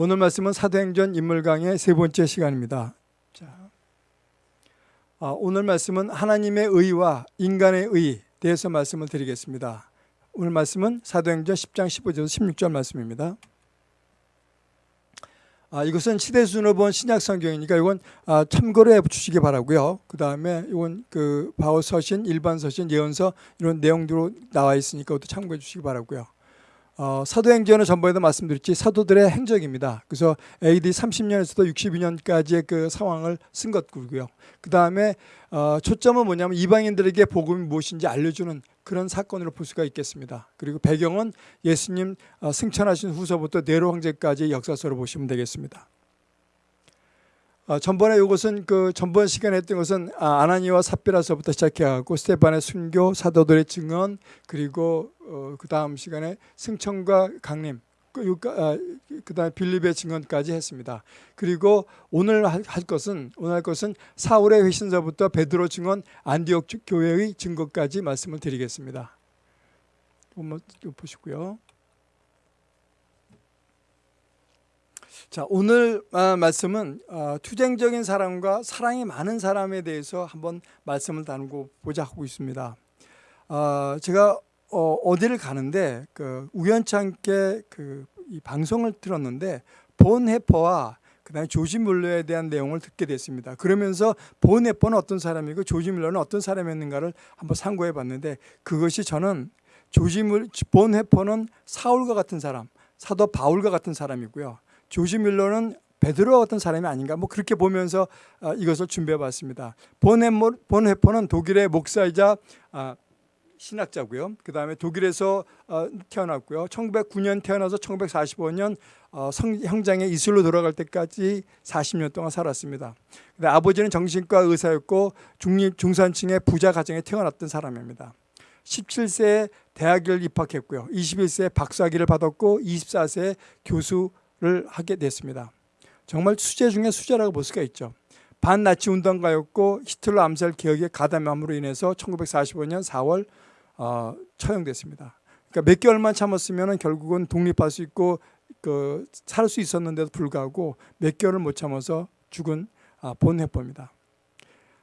오늘 말씀은 사도행전 인물 강의 세 번째 시간입니다. 자, 아, 오늘 말씀은 하나님의 의와 인간의 의 대해서 말씀을 드리겠습니다. 오늘 말씀은 사도행전 10장 15절에서 16절 말씀입니다. 아, 이것은 시대순으로 본 신약 성경이니까 이건 아, 참고로 해 주시기 바라고요. 그 다음에 이건 그 바울 서신, 일반 서신, 예언서 이런 내용들로 나와 있으니까 참고해 주시기 바라고요. 어, 사도행전은 전번에도 말씀드렸지 사도들의 행적입니다. 그래서 AD 30년에서도 62년까지의 그 상황을 쓴 것고요. 그 다음에 어, 초점은 뭐냐면 이방인들에게 복음이 무엇인지 알려주는 그런 사건으로 볼 수가 있겠습니다. 그리고 배경은 예수님 어, 승천하신 후서부터 네로 황제까지 역사서로 보시면 되겠습니다. 어, 전번에 이것은 그 전번 시간에 했던 것은 아, 아나니와 삽비라서부터 시작해갖고 스테반의 순교, 사도들의 증언, 그리고 어, 그 다음 시간에 승천과 강림, 그, 아, 그 다음에 빌립의 증언까지 했습니다. 그리고 오늘 할, 할 것은 오늘 할 것은 사울의 회신서부터 베드로 증언, 안디옥 교회의 증거까지 말씀을 드리겠습니다. 한번 보시고요. 자 오늘 아, 말씀은 어, 투쟁적인 사람과 사랑이 많은 사람에 대해서 한번 말씀을 나누고 보자 하고 있습니다. 어, 제가 어, 디를 가는데 그 우연찮게 그 이 방송을 들었는데 본 해퍼와 그다음에 조지 물러에 대한 내용을 듣게 됐습니다. 그러면서 본 해퍼는 어떤 사람이고 조지 물러는 어떤 사람이었는가를 한번 상고해 봤는데 그것이 저는 조지 물 본 해퍼는 사울과 같은 사람, 사도 바울과 같은 사람이고요. 조지 밀러는 베드로 같은 사람이 아닌가 뭐 그렇게 보면서 어, 이것을 준비해 봤습니다. 본헤포는 독일의 목사이자 아, 신학자고요. 그 다음에 독일에서 어, 태어났고요. 1909년 태어나서 1945년 어, 형장에 이슬로 돌아갈 때까지 40년 동안 살았습니다. 아버지는 정신과 의사였고 중립 중산층의 부자 가정에 태어났던 사람입니다. 17세에 대학을 입학했고요. 21세에 박사학위를 받았고 24세에 교수 를 하게 됐습니다. 정말 수재 중에 수재라고 볼 수가 있죠. 반나치 운동가였고 히틀러 암살 개혁에 가담함으로 인해서 1945년 4월 어, 처형됐습니다. 그러니까 몇 개월만 참았으면 결국은 독립할 수 있고 그, 살 수 있었는데도 불구하고 몇 개월을 못 참아서 죽은 아, 본 해법입니다.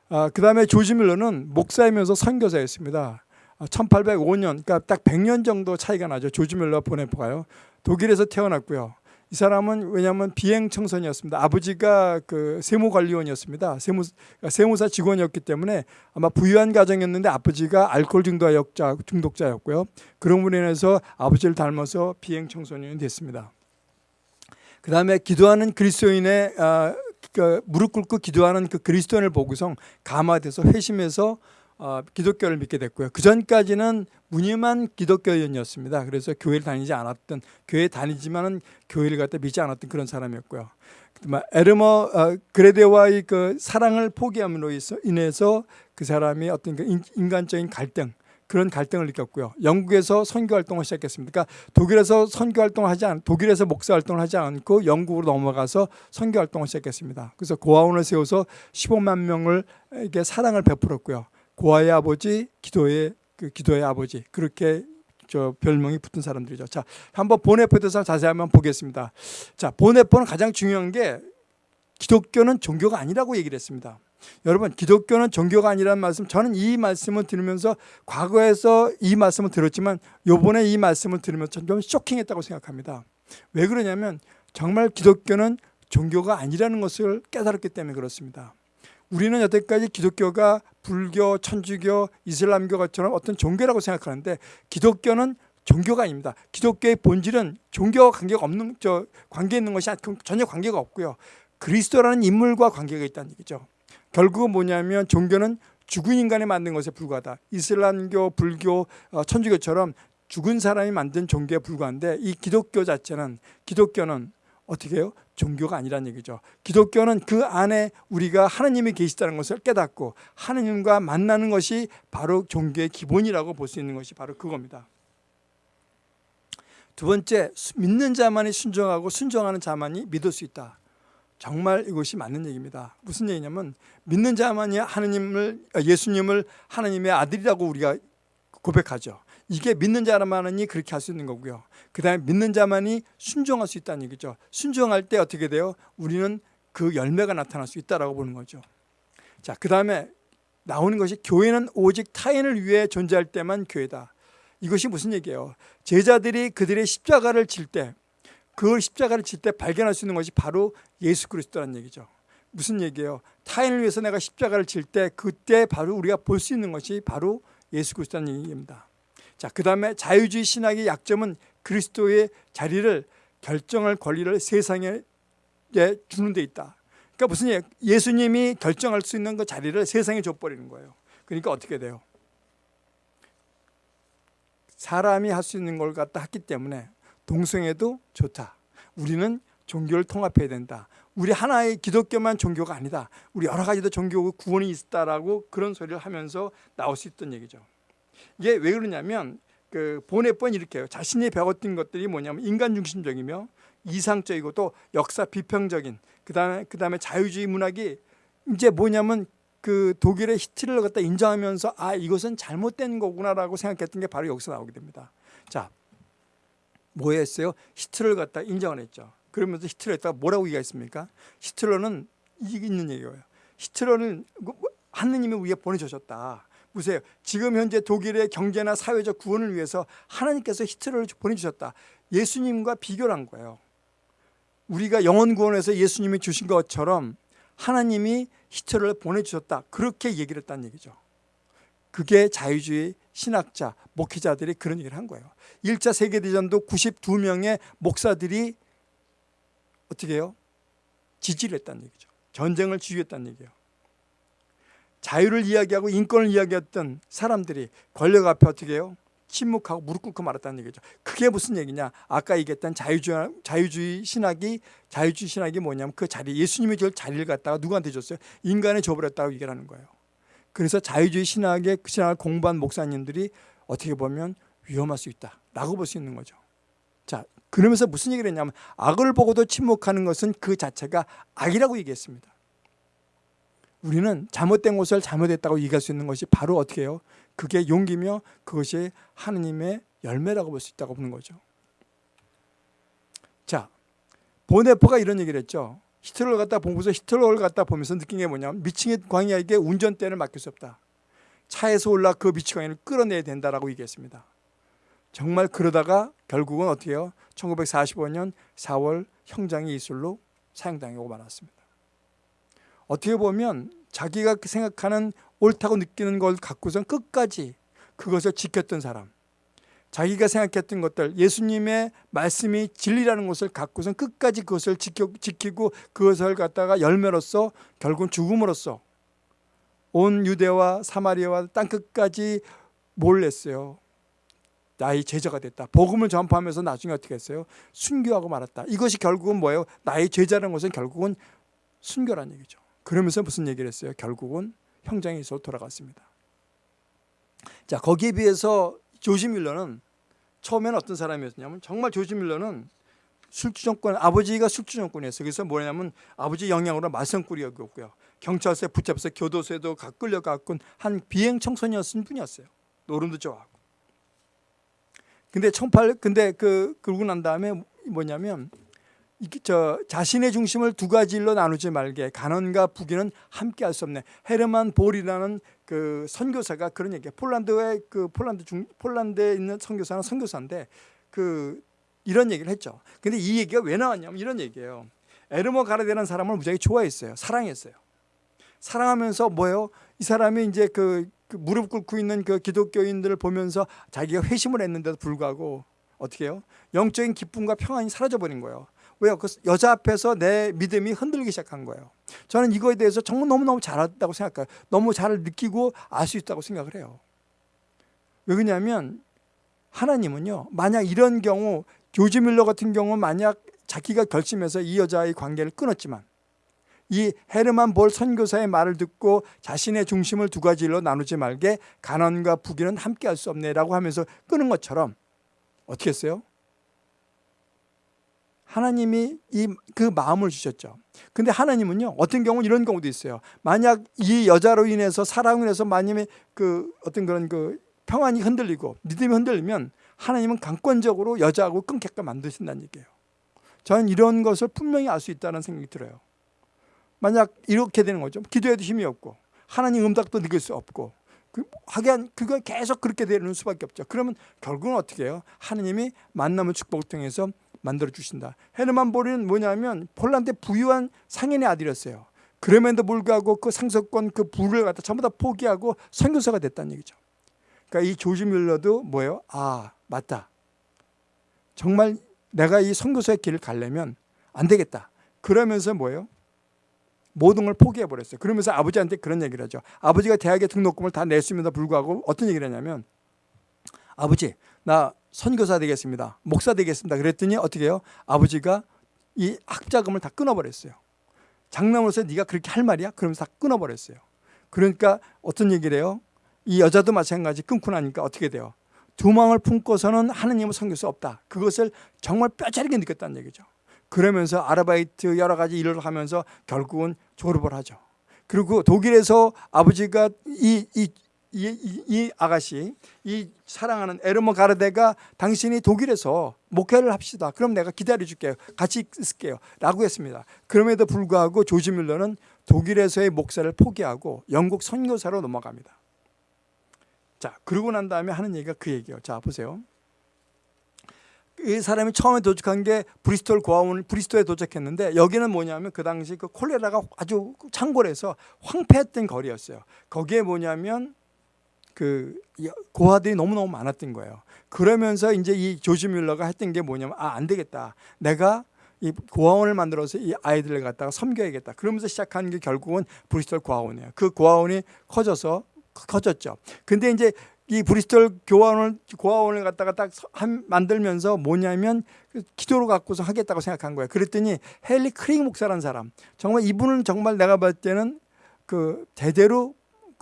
아, 그 다음에 조지 밀러는 목사이면서 선교사였습니다. 1805년, 아, 그러니까 딱 100년 정도 차이가 나죠. 조지 밀러 보네포가요. 독일에서 태어났고요. 이 사람은 왜냐하면 비행 청소년이었습니다. 아버지가 그 세무 관리원이었습니다. 세무 그러니까 세무사 직원이었기 때문에 아마 부유한 가정이었는데 아버지가 알코올 중독자 중독자였고요. 그런 분에 인해서 아버지를 닮아서 비행 청소년이 됐습니다. 그 다음에 기도하는 그리스도인의 아, 그 무릎 꿇고 기도하는 그 그리스도인을 보고서 감화돼서 회심해서 어, 기독교를 믿게 됐고요. 그 전까지는 무늬만 기독교인이었습니다. 그래서 교회를 다니지 않았던 교회 다니지만은 교회를 갖다 믿지 않았던 그런 사람이었고요. 에르머 어, 그레데와의 그 사랑을 포기함으로 인해서 그 사람이 어떤 그 인간적인 갈등 그런 갈등을 느꼈고요. 영국에서 선교 활동을 시작했습니다. 그러니까 독일에서 선교 활동을 하지 않, 독일에서 목사 활동을 하지 않고 영국으로 넘어가서 선교 활동을 시작했습니다. 그래서 고아원을 세워서 15만 명을 이게 사랑을 베풀었고요. 고아의 아버지, 기도의 그 기도의 아버지 그렇게 저 별명이 붙은 사람들이죠. 자, 한번 보네포에 대해서 자세히 한번 보겠습니다. 자, 보네포는 가장 중요한 게 기독교는 종교가 아니라고 얘기를 했습니다. 여러분, 기독교는 종교가 아니라는 말씀, 저는 이 말씀을 들으면서 과거에서 이 말씀을 들었지만 요번에 이 말씀을 들으면서 좀 쇼킹했다고 생각합니다. 왜 그러냐면 정말 기독교는 종교가 아니라는 것을 깨달았기 때문에 그렇습니다. 우리는 여태까지 기독교가 불교, 천주교, 이슬람교처럼 어떤 종교라고 생각하는데 기독교는 종교가 아닙니다. 기독교의 본질은 종교와 관계가 없는 저 관계 있는 것이 전혀 관계가 없고요. 그리스도라는 인물과 관계가 있다는 얘기죠. 결국은 뭐냐면 종교는 죽은 인간이 만든 것에 불과하다. 이슬람교, 불교, 어, 천주교처럼 죽은 사람이 만든 종교에 불과한데 이 기독교 자체는 기독교는 어떻게 해요? 종교가 아니라는 얘기죠. 기독교는 그 안에 우리가 하나님이 계시다는 것을 깨닫고 하나님과 만나는 것이 바로 종교의 기본이라고 볼 수 있는 것이 바로 그겁니다. 두 번째, 믿는 자만이 순종하고 순종하는 자만이 믿을 수 있다. 정말 이것이 맞는 얘기입니다. 무슨 얘기냐면 믿는 자만이 하나님을 예수님을 하나님의 아들이라고 우리가 고백하죠. 이게 믿는 자만이 그렇게 할 수 있는 거고요. 그 다음에 믿는 자만이 순종할 수 있다는 얘기죠. 순종할 때 어떻게 돼요? 우리는 그 열매가 나타날 수 있다라고 보는 거죠. 자, 그 다음에 나오는 것이 교회는 오직 타인을 위해 존재할 때만 교회다. 이것이 무슨 얘기예요? 제자들이 그들의 십자가를 질 때, 그 십자가를 질 때 발견할 수 있는 것이 바로 예수 그리스도라는 얘기죠. 무슨 얘기예요? 타인을 위해서 내가 십자가를 질 때 그때 바로 우리가 볼 수 있는 것이 바로 예수 그리스도라는 얘기입니다. 자, 그 다음에 자유주의 신학의 약점은 그리스도의 자리를 결정할 권리를 세상에 주는 데 있다. 그러니까 무슨 얘기 예수님이 결정할 수 있는 그 자리를 세상에 줘버리는 거예요. 그러니까 어떻게 돼요? 사람이 할 수 있는 걸 갖다 했기 때문에 동성애도 좋다. 우리는 종교를 통합해야 된다. 우리 하나의 기독교만 종교가 아니다. 우리 여러 가지도 종교 구원이 있다라고 그런 소리를 하면서 나올 수 있던 얘기죠. 이게 왜 그러냐면 그 보내번 이렇게 해요. 자신이 배웠던 것들이 뭐냐면 인간 중심적이며 이상적이고 또 역사 비평적인 그다음에 그다음에 자유주의 문학이 이제 뭐냐면 그 독일의 히틀러를 갖다 인정하면서 아 이것은 잘못된 거구나라고 생각했던 게 바로 여기서 나오게 됩니다. 자, 뭐 했어요? 히틀러를 갖다 인정을 했죠. 그러면서 히틀러에다가 뭐라고 얘기했습니까? 히틀러는 이게 있는 얘기예요. 히틀러는 뭐, 뭐, 하느님이 위에 보내주셨다. 보세요. 지금 현재 독일의 경제나 사회적 구원을 위해서 하나님께서 히틀러를 보내주셨다. 예수님과 비교를 한 거예요. 우리가 영원 구원에서 예수님이 주신 것처럼 하나님이 히틀러를 보내주셨다. 그렇게 얘기를 했다는 얘기죠. 그게 자유주의 신학자, 목회자들이 그런 얘기를 한 거예요. 1차 세계대전도 92명의 목사들이 어떻게 해요? 지지를 했다는 얘기죠. 전쟁을 지휘했다는 얘기예요. 자유를 이야기하고 인권을 이야기했던 사람들이 권력 앞에 어떻게 해요? 침묵하고 무릎 꿇고 말았다는 얘기죠. 그게 무슨 얘기냐? 아까 얘기했던 자유주의, 자유주의 신학이 자유주의 신학이 뭐냐면 그 자리 예수님이 줄 자리를 갖다가 누구한테 줬어요? 인간에 줘버렸다고 얘기를 하는 거예요. 그래서 자유주의 신학의 그 신학을 공부한 목사님들이 어떻게 보면 위험할 수 있다라고 볼 수 있는 거죠. 자, 그러면서 무슨 얘기를 했냐면 악을 보고도 침묵하는 것은 그 자체가 악이라고 얘기했습니다. 우리는 잘못된 것을 잘못했다고 얘기할 수 있는 것이 바로 어떻게 해요? 그게 용기며 그것이 하느님의 열매라고 볼 수 있다고 보는 거죠. 자, 보네퍼가 이런 얘기를 했죠. 히틀러를 갖다 보면서 히틀러를 갖다 보면서 느낀 게 뭐냐면 미칭의 광야에게 운전대를 맡길 수 없다. 차에서 올라 그 미치 광야를 끌어내야 된다라고 얘기했습니다. 정말 그러다가 결국은 어떻게 해요? 1945년 4월 형장의 이술로 사형당하고 말았습니다. 어떻게 보면 자기가 생각하는 옳다고 느끼는 걸 갖고선 끝까지 그것을 지켰던 사람 자기가 생각했던 것들 예수님의 말씀이 진리라는 것을 갖고선 끝까지 그것을 지켜, 지키고 그것을 갖다가 열매로서 결국은 죽음으로써 온 유대와 사마리아와 땅끝까지 몰랬어요 나의 제자가 됐다. 복음을 전파하면서 나중에 어떻게 했어요? 순교하고 말았다. 이것이 결국은 뭐예요? 나의 제자라는 것은 결국은 순교란 얘기죠. 그러면서 무슨 얘기를 했어요? 결국은 형장에서 돌아갔습니다. 자 거기에 비해서 조지 밀러는 처음에는 어떤 사람이었냐면 정말 조지 밀러는 술주 정권 아버지가 술주 정권이었어요. 그래서 뭐냐면 아버지 영향으로 마성꾸리였고요. 경찰서에 붙잡혀서 교도소에도 가 끌려갔군 한 비행 청소년이었을 뿐이었어요. 노름도 좋아하고. 근데 18 근데 그 그러고 난 다음에 뭐냐면 저 자신의 중심을 두 가지 일로 나누지 말게 가난과 부귀는 함께 할 수 없네. 헤르만 볼이라는 그 선교사가 그런 얘기해. 폴란드의 그 폴란드 중 폴란드에 있는 선교사는 선교사인데 그 이런 얘기를 했죠. 근데 이 얘기가 왜 나왔냐면 이런 얘기예요. 에르모 가르데라는 사람을 무지하게 좋아했어요. 사랑했어요. 사랑하면서 뭐예요? 이 사람이 이제 그, 그 무릎 꿇고 있는 그 기독교인들을 보면서 자기가 회심을 했는데도 불구하고 어떻게 해요? 영적인 기쁨과 평안이 사라져 버린 거예요. 왜요? 그 여자 앞에서 내 믿음이 흔들리기 시작한 거예요. 저는 이거에 대해서 정말 너무너무 잘했다고 생각해요. 너무 잘 느끼고 알 수 있다고 생각을 해요. 왜 그러냐면 하나님은요. 만약 이런 경우 조지 밀러 같은 경우 만약 자기가 결심해서 이 여자의 관계를 끊었지만 이 헤르만 볼 선교사의 말을 듣고 자신의 중심을 두 가지로 나누지 말게 가난과 부귀는 함께 할 수 없네라고 하면서 끊은 것처럼 어떻게 했어요? 하나님이 이 그 마음을 주셨죠. 근데 하나님은요. 어떤 경우는 이런 경우도 있어요. 만약 이 여자로 인해서 사랑을 해서 만약에 그 어떤 그런 그 평안이 흔들리고 믿음이 흔들리면 하나님은 강권적으로 여자하고 끊게끔 만드신다는 얘기예요. 저는 이런 것을 분명히 알 수 있다는 생각이 들어요. 만약 이렇게 되는 거죠. 기도해도 힘이 없고 하나님 음닥도 느낄 수 없고 그, 하긴 그거 계속 그렇게 되는 수밖에 없죠. 그러면 결국은 어떻게 해요? 하나님이 만남의 축복을 통해서 만들어 주신다. 헤르만 보리는 뭐냐면 폴란드 부유한 상인의 아들이었어요. 그럼에도 불구하고 그 상속권 그 부를 갖다 전부 다 포기하고 선교사가 됐다는 얘기죠. 그러니까 이 조지 밀러도 뭐예요? 아 맞다. 정말 내가 이 선교사의 길을 가려면 안 되겠다. 그러면서 뭐예요? 모든 걸 포기해 버렸어요. 그러면서 아버지한테 그런 얘기를 하죠. 아버지가 대학에 등록금을 다 냈음에도 불구하고 어떤 얘기를 하냐면 아버지 나 선교사 되겠습니다. 목사 되겠습니다. 그랬더니 어떻게 해요? 아버지가 이 학자금을 다 끊어버렸어요. 장남으로서 네가 그렇게 할 말이야? 그러면서 다 끊어버렸어요. 그러니까 어떤 얘기를 해요? 이 여자도 마찬가지 끊고 나니까 어떻게 돼요? 두망을 품고서는 하느님을 섬길 수 없다. 그것을 정말 뼈저리게 느꼈다는 얘기죠. 그러면서 아르바이트 여러 가지 일을 하면서 결국은 졸업을 하죠. 그리고 독일에서 아버지가 이, 이, 이, 이, 이 아가씨, 이 사랑하는 에르모 가르데가 당신이 독일에서 목회를 합시다. 그럼 내가 기다려줄게요. 같이 있을게요. 라고 했습니다. 그럼에도 불구하고 조지 밀러는 독일에서의 목사를 포기하고 영국 선교사로 넘어갑니다. 자, 그러고 난 다음에 하는 얘기가 그 얘기예요. 자, 보세요. 이 사람이 처음에 도착한 게 브리스톨 고아원 브리스톨에 도착했는데 여기는 뭐냐면 그 당시 그 콜레라가 아주 창궐해서 황폐했던 거리였어요. 거기에 뭐냐면 그 고아들이 너무너무 많았던 거예요. 그러면서 이제 이 조지 뮬러가 했던 게 뭐냐면 아, 안 되겠다. 내가 이 고아원을 만들어서 이 아이들을 갖다가 섬겨야겠다. 그러면서 시작한 게 결국은 브리스톨 고아원이에요. 그 고아원이 커져서 커졌죠. 근데 이제 이 브리스톨 교환을 고아원을 갖다가 딱 만들면서 뭐냐면 그 기도로 갖고서 하겠다고 생각한 거예요. 그랬더니 헨리 크링 목사라는 사람 정말 이분은 정말 내가 봤을 때는 그 대대로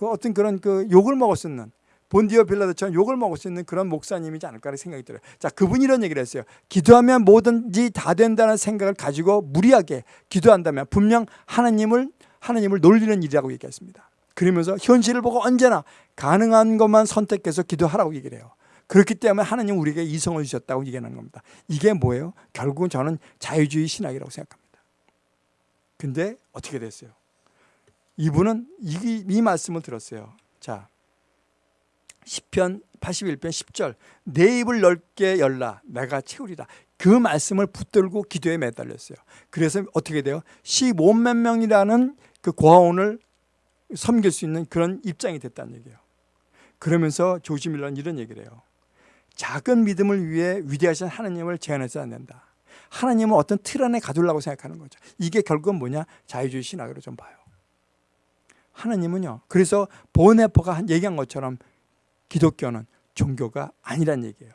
그 어떤 그런 그 욕을 먹을 수 있는 본디어 빌라드처럼 욕을 먹을 수 있는 그런 목사님이지 않을까라는 생각이 들어요. 자, 그분이 이런 얘기를 했어요. 기도하면 뭐든지 다 된다는 생각을 가지고 무리하게 기도한다면 분명 하나님을 하나님을 놀리는 일이라고 얘기했습니다. 그러면서 현실을 보고 언제나 가능한 것만 선택해서 기도하라고 얘기를 해요. 그렇기 때문에 하나님 우리에게 이성을 주셨다고 얘기하는 겁니다. 이게 뭐예요? 결국은 저는 자유주의 신학이라고 생각합니다. 근데 어떻게 됐어요? 이분은 이, 이 말씀을 들었어요. 자, 10편 81편 10절 내 입을 넓게 열라 내가 채우리라 그 말씀을 붙들고 기도에 매달렸어요. 그래서 어떻게 돼요? 15만 명이라는 그 고아원을 섬길 수 있는 그런 입장이 됐다는 얘기예요. 그러면서 조지 밀러는 이런 얘기를 해요. 작은 믿음을 위해 위대하신 하나님을 제한해서는 안 된다. 하나님은 어떤 틀 안에 가두려고 생각하는 거죠. 이게 결국은 뭐냐? 자유주의 신학으로 좀 봐요. 하나님은요. 그래서 보네퍼가 얘기한 것처럼 기독교는 종교가 아니란 얘기예요.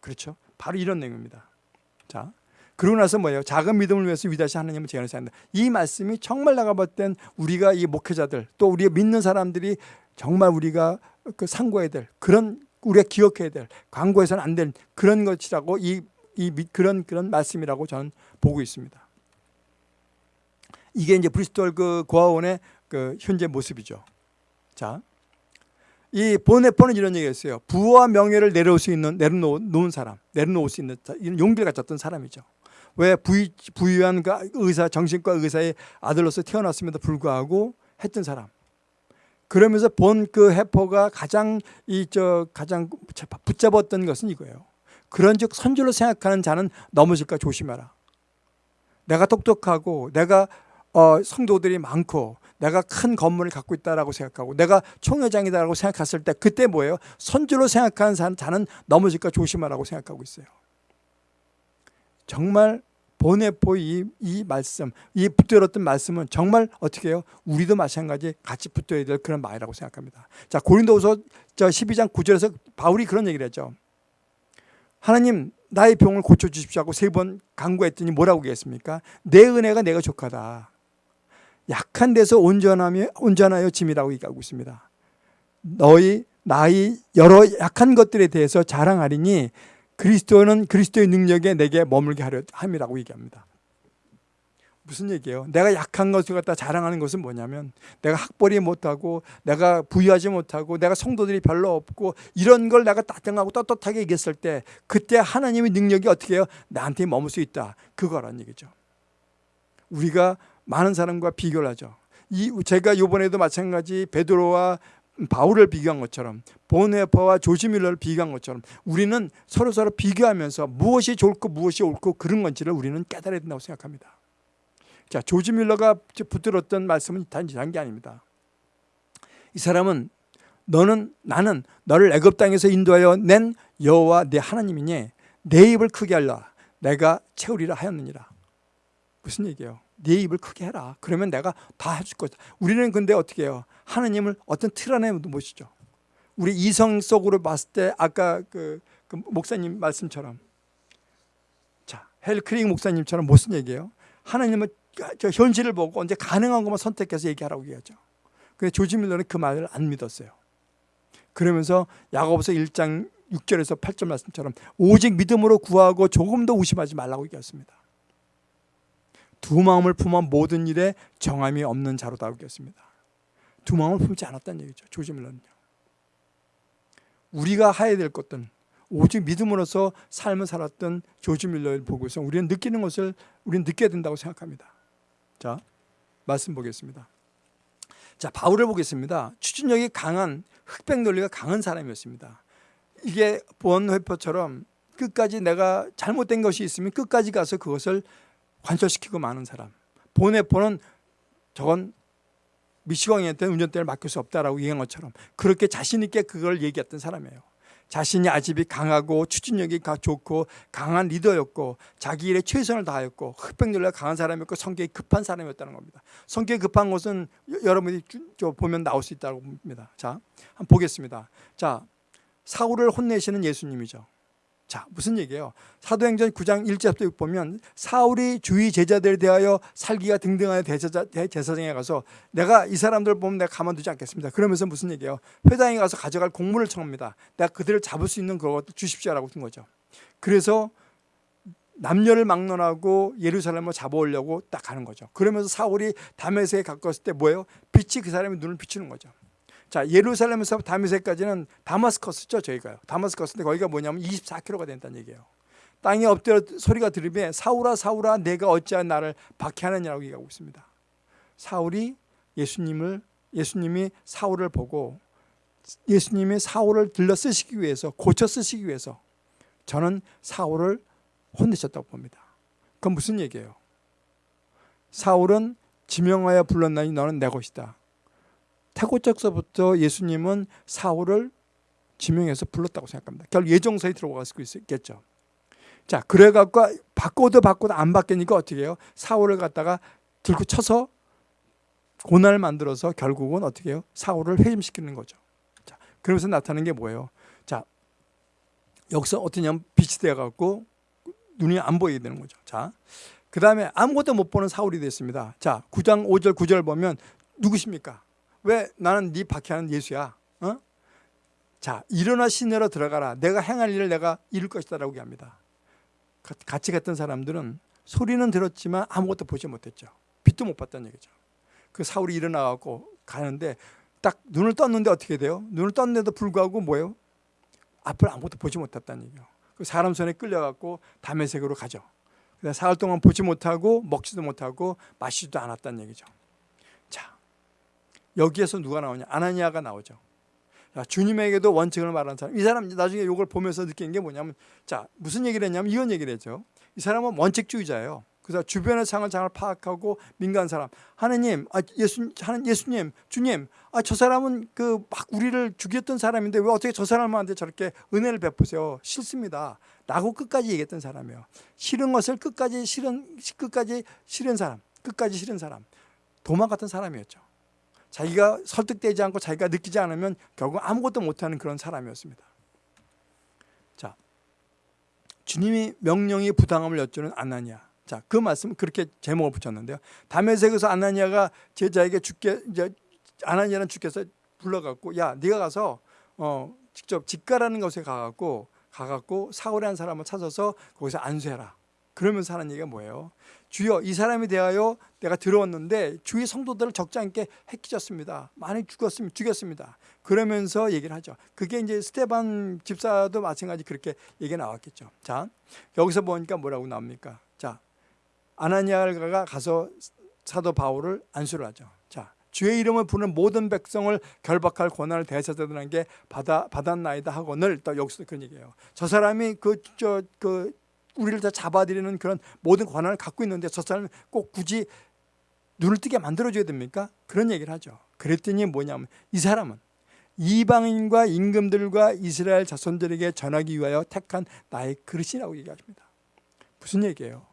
그렇죠? 바로 이런 내용입니다. 자, 그러고 나서 뭐예요? 작은 믿음을 위해서 위대하신 하나님을 제안해서 한다. 이 말씀이 정말 나가 볼땐 우리가 이 목회자들 또 우리가 믿는 사람들이 정말 우리가 그 상고해야 될 그런 우리가 기억해야 될 광고해서는 안 될 그런 것이라고 이, 이 그런 그런 말씀이라고 저는 보고 있습니다. 이게 이제 브리스톨 그 고아원의 그 현재 모습이죠. 자, 이 보네포는 이런 얘기했어요. 부와 명예를 내려올 수 있는 내려놓은 사람, 내려놓을 수 있는 용기를 가졌던 사람이죠. 왜 부유, 부유한 그 의사, 정신과 의사의 아들로서 태어났음에도 불구하고 했던 사람. 그러면서 본 그 해퍼가 가장 이 저 가장 붙잡았던 것은 이거예요. 그런즉 선줄로 생각하는 자는 넘어질까 조심해라. 내가 똑똑하고 내가 어, 성도들이 많고 내가 큰 건물을 갖고 있다라고 생각하고 내가 총회장이다라고 생각했을 때 그때 뭐예요? 선주로 생각하는 자는 넘어질까 조심하라고 생각하고 있어요. 정말 보내포 이, 이 말씀, 이 붙들었던 말씀은 정말 어떻게 해요? 우리도 마찬가지 같이 붙어야 될 그런 말이라고 생각합니다. 자, 고린도후서 12장 9절에서 바울이 그런 얘기를 했죠. 하나님 나의 병을 고쳐 주십시오 하고 세번 간구했더니 뭐라고 얘기했습니까? 내 은혜가 내가 족하다. 약한 데서 온전하며 온전하여 짐이라고 얘기하고 있습니다. 너희 나의 여러 약한 것들에 대해서 자랑하리니 그리스도는 그리스도의 능력에 내게 머물게 하려 함이라고 얘기합니다. 무슨 얘기예요? 내가 약한 것을 갖다 자랑하는 것은 뭐냐면 내가 학벌이 못하고 내가 부유하지 못하고 내가 성도들이 별로 없고 이런 걸 내가 따뜻하고 떳떳하게 얘기했을 때 그때 하나님의 능력이 어떻게 해요? 나한테 머물 수 있다. 그거란 얘기죠. 우리가 많은 사람과 비교를 하죠. 이 제가 이번에도 마찬가지 베드로와 바울을 비교한 것처럼 보네퍼와 조지밀러를 비교한 것처럼 우리는 서로 서로 비교하면서 무엇이 좋고 무엇이 옳고 그런 건지를 우리는 깨달아야 된다고 생각합니다. 자, 조지 밀러가 붙들었던 말씀은 단지한 게 아닙니다. 이 사람은 너는 나는 너를 애굽 땅에서 인도하여 낸 여호와 내 하나님이니 내 입을 크게 하라 내가 채우리라 하였느니라. 무슨 얘기예요? 네 입을 크게 해라. 그러면 내가 다 해줄 거다. 우리는 근데 어떻게 해요? 하나님을 어떤 틀 안에 모시죠. 우리 이성 속으로 봤을 때 아까 그, 그 목사님 말씀처럼 자 헬크링 목사님처럼 무슨 얘기예요? 하나님은 저 현실을 보고 언제 가능한 것만 선택해서 얘기하라고 얘기하죠. 근데 조지 밀러는 그 말을 안 믿었어요. 그러면서 야고보서 1장 6절에서 8절 말씀처럼 오직 믿음으로 구하고 조금도 의심하지 말라고 얘기했습니다. 두 마음을 품어 모든 일에 정함이 없는 자로다 얘기했습니다. 두 마음을 품지 않았다는 얘기죠. 조지 밀러는요. 우리가 해야 될 것은 오직 믿음으로서 삶을 살았던 조지 밀러를 보고서 우리는 느끼는 것을 우리는 느껴야 된다고 생각합니다. 자, 말씀 보겠습니다. 자, 바울을 보겠습니다. 추진력이 강한 흑백 논리가 강한 사람이었습니다. 이게 본회퍼처럼 끝까지 내가 잘못된 것이 있으면 끝까지 가서 그것을 관철시키고 마는 사람. 본회퍼는 저건 미시광이한테 운전대를 맡길 수 없다라고 얘기한 것처럼 그렇게 자신 있게 그걸 얘기했던 사람이에요. 자신이 아집이 강하고 추진력이 좋고 강한 리더였고 자기 일에 최선을 다하였고 흑백열라 강한 사람이었고 성격이 급한 사람이었다는 겁니다. 성격이 급한 것은 여러분이 보면 나올 수 있다고 봅니다. 자, 한번 보겠습니다. 자, 사울을 혼내시는 예수님이죠. 자 무슨 얘기예요? 사도행전 9장 1절부터 보면 사울이 주위 제자들에 대하여 살기가 등등하여 대제사, 제사장에 가서 내가 이 사람들 보면 내가 가만두지 않겠습니다. 그러면서 무슨 얘기예요? 회당에 가서 가져갈 공물을 청합니다. 내가 그들을 잡을 수 있는 그것도 주십시오라고 한 거죠. 그래서 남녀를 막론하고 예루살렘을 잡아오려고 딱 가는 거죠. 그러면서 사울이 다메섹에 가까웠을 때 뭐예요? 빛이 그 사람의 눈을 비추는 거죠. 자 예루살렘에서 다메섹까지는 다마스커스죠 저희가요. 다마스커스인데 거기가 뭐냐면 24km가 된다는 얘기예요. 땅에 엎드려 소리가 들으면 사울아 사울아 내가 어찌하여 나를 박해하느냐고 얘기하고 있습니다. 사울이 예수님을 예수님이 사울을 보고 예수님이 사울을 들러 쓰시기 위해서 고쳐 쓰시기 위해서 저는 사울을 혼내셨다고 봅니다. 그건 무슨 얘기예요? 사울은 지명하여 불렀나니 너는 내 것이다 태고적서부터 예수님은 사울을 지명해서 불렀다고 생각합니다. 결국 예정서에 들어갈 수 있겠죠. 자, 그래갖고 바꿔도 바꿔도 안 바뀌니까 어떻게 해요? 사울을 갖다가 들고 쳐서 고난을 만들어서 결국은 어떻게 해요? 사울을 회심시키는 거죠. 자, 그러면서 나타나는 게 뭐예요? 자, 여기서 어떠냐면 빛이 되어갖고 눈이 안 보이게 되는 거죠. 자, 그 다음에 아무것도 못 보는 사울이 됐습니다. 자, 9장 5절 9절 보면 누구십니까? 왜 나는 네 박해하는 예수야? 어? 자 일어나 시내로 들어가라. 내가 행할 일을 내가 이룰 것이다 라고 합니다. 같이 갔던 사람들은 소리는 들었지만 아무것도 보지 못했죠. 빛도 못 봤다는 얘기죠. 그 사울이 일어나갖고 가는데 딱 눈을 떴는데 어떻게 돼요? 눈을 떴는데도 불구하고 뭐예요? 앞을 아무것도 보지 못했다는 얘기예요. 그 사람 손에 끌려갖고 담에색으로 가죠. 사흘 동안 보지 못하고 먹지도 못하고 마시지도 않았다는 얘기죠. 여기에서 누가 나오냐? 아나니아가 나오죠. 자, 주님에게도 원칙을 말하는 사람. 이 사람 나중에 이걸 보면서 느낀 게 뭐냐면 자 무슨 얘기를 했냐면 이런 얘기를 했죠. 이 사람은 원칙주의자예요. 그래서 주변의 상을 장을 파악하고 민간 사람. 하느님, 아, 예수, 하는 예수님, 주님, 아, 저 사람은 그 막 우리를 죽였던 사람인데 왜 어떻게 저 사람한테 저렇게 은혜를 베푸세요? 싫습니다. 라고 끝까지 얘기했던 사람이에요. 싫은 것을 끝까지 싫은, 끝까지 싫은 사람, 끝까지 싫은 사람. 도망 같은 사람이었죠. 자기가 설득되지 않고 자기가 느끼지 않으면 결국 아무것도 못하는 그런 사람이었습니다. 자, 주님이 명령이 부당함을 여쭈는 아나니아. 자, 그 말씀 그렇게 제목을 붙였는데요. 담에색에서 아나니아가 제자에게 죽게 이제 아나니아는 주께서 불러갖고 야, 네가 가서 어 직접 집가라는 곳에 가갖고 가갖고 사울이라는 사람을 찾아서 거기서 안수해라. 그러면서 하는 얘기가 뭐예요? 주여 이 사람에 대하여 내가 들어왔는데 주위 성도들을 적지 않게 해끼졌습니다. 많이 죽었습니다. 죽였습니다. 그러면서 얘기를 하죠. 그게 이제 스테반 집사도 마찬가지 그렇게 얘기가 나왔겠죠. 자, 여기서 보니까 뭐라고 나옵니까? 자, 아나니아가 가서 사도 바울을 안수를 하죠. 자, 주의 이름을 부르는 모든 백성을 결박할 권한을 대사자들에게 받아 받았나이다 하고늘 또 여기서 그런 얘기예요. 저 사람이 그 저그 우리를 다 잡아들이는 그런 모든 권한을 갖고 있는데 저 사람은 꼭 굳이 눈을 뜨게 만들어줘야 됩니까? 그런 얘기를 하죠. 그랬더니 뭐냐면 이 사람은 이방인과 임금들과 이스라엘 자손들에게 전하기 위하여 택한 나의 그릇이라고 얘기하십니다. 무슨 얘기예요?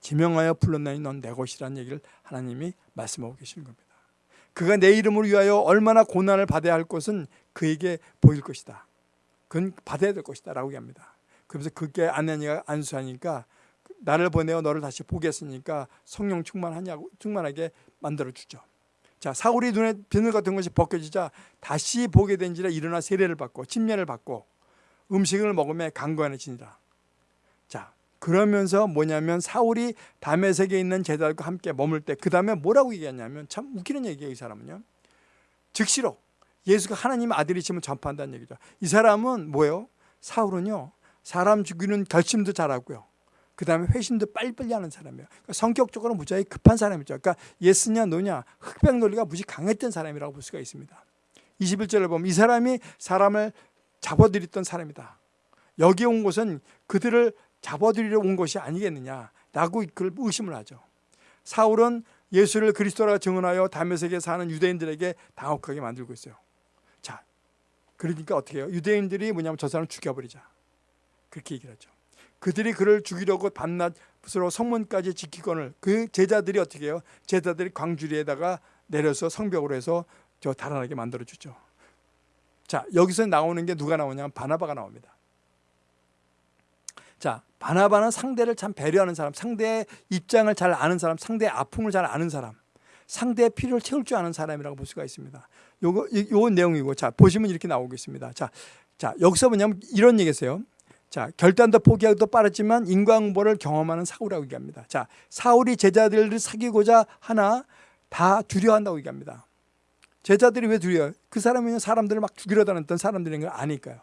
지명하여 불렀나니 넌 내 것이라는 얘기를 하나님이 말씀하고 계시는 겁니다. 그가 내 이름을 위하여 얼마나 고난을 받아야 할 것은 그에게 보일 것이다. 그건 받아야 될 것이다 라고 얘기합니다. 그러면서 그게 아내니가 안수하니까 나를 보내어 너를 다시 보겠으니까 성령 충만하냐고 충만하게 만들어 주죠. 자 사울이 눈에 비늘 같은 것이 벗겨지자 다시 보게 된지라 일어나 세례를 받고 침례를 받고 음식을 먹으며 강건해지니라. 자 그러면서 뭐냐면 사울이 다메섹에 있는 제자들과 함께 머물 때 그 다음에 뭐라고 얘기했냐면 참 웃기는 얘기예요 이 사람은요. 즉시로 예수가 하나님의 아들이심을 전파한다는 얘기죠. 이 사람은 뭐예요? 사울은요 사람 죽이는 결심도 잘하고요. 그 다음에 회심도 빨리빨리 하는 사람이에요. 그러니까 성격적으로 무지하게 급한 사람이죠. 그러니까 예스냐 노냐 흑백 논리가 무지 강했던 사람이라고 볼 수가 있습니다. 21절을 보면 이 사람이 사람을 잡아들였던 사람이다. 여기 온 곳은 그들을 잡아들이러 온 것이 아니겠느냐 라고 그걸 의심을 하죠. 사울은 예수를 그리스도라 증언하여 다메섹에 사는 유대인들에게 당혹하게 만들고 있어요. 자, 그러니까 어떻게 해요? 유대인들이 뭐냐면 저 사람을 죽여버리자. 그렇게 얘기를 하죠. 그들이 그를 죽이려고 밤낮으로 성문까지 지키거늘 그 제자들이 어떻게 해요? 제자들이 광주리에다가 내려서 성벽으로 해서 저 달아나게 만들어 주죠. 자 여기서 나오는 게 누가 나오냐면 바나바가 나옵니다. 자 바나바는 상대를 참 배려하는 사람, 상대의 입장을 잘 아는 사람, 상대의 아픔을 잘 아는 사람, 상대의 필요를 채울 줄 아는 사람이라고 볼 수가 있습니다. 요거 요 내용이고 자 보시면 이렇게 나오겠습니다. 자, 자 여기서 뭐냐면 이런 얘기세요. 자, 결단도 포기하기도 빠르지만 인과응보를 경험하는 사울이라고 얘기합니다. 자, 사울이 제자들을 사귀고자 하나 다 두려워한다고 얘기합니다. 제자들이 왜 두려워요? 그 사람은 사람들을 막 죽이려 다녔던 사람들인 걸 아니까요.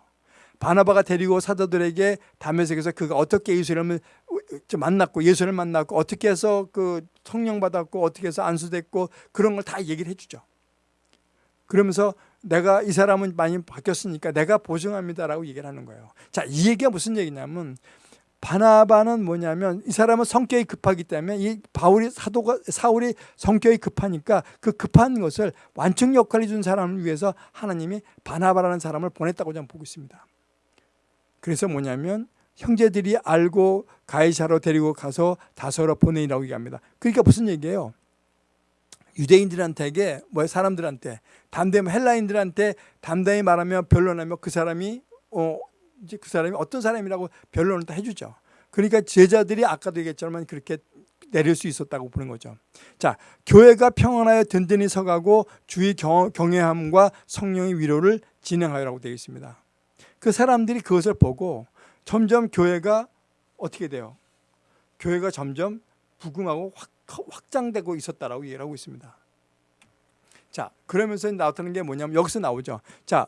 바나바가 데리고 사도들에게 담에색에서 그가 어떻게 예수님을 만났고 예수를 만났고 어떻게 해서 그 성령 받았고 어떻게 해서 안수됐고 그런 걸 다 얘기를 해주죠. 그러면서 내가 이 사람은 많이 바뀌었으니까 내가 보증합니다라고 얘기를 하는 거예요. 자, 이 얘기가 무슨 얘기냐면 바나바는 뭐냐면 이 사람은 성격이 급하기 때문에 이 바울이 사도가 사울이 성격이 급하니까 그 급한 것을 완충 역할을 준 사람을 위해서 하나님이 바나바라는 사람을 보냈다고 저는 보고 있습니다. 그래서 뭐냐면 형제들이 알고 가이사로 데리고 가서 다소로 보내라고 얘기합니다. 그러니까 무슨 얘기예요? 유대인들한테 뭐 사람들한테 담대히 헬라인들한테 담대히 말하면 변론하면 그 사람이 어 이제 그 사람이 어떤 사람이라고 변론을 다 해주죠. 그러니까 제자들이 아까도 얘기했지만 그렇게 내릴 수 있었다고 보는 거죠. 자, 교회가 평안하여 든든히 서가고 주의 경, 경외함과 성령의 위로를 진행하여라고 되어 있습니다. 그 사람들이 그것을 보고 점점 교회가 어떻게 돼요? 교회가 점점 부흥하고 확 확장되고 있었다라고 얘기를 하고 있습니다. 자, 그러면서 나타나는 게 뭐냐면 여기서 나오죠. 자,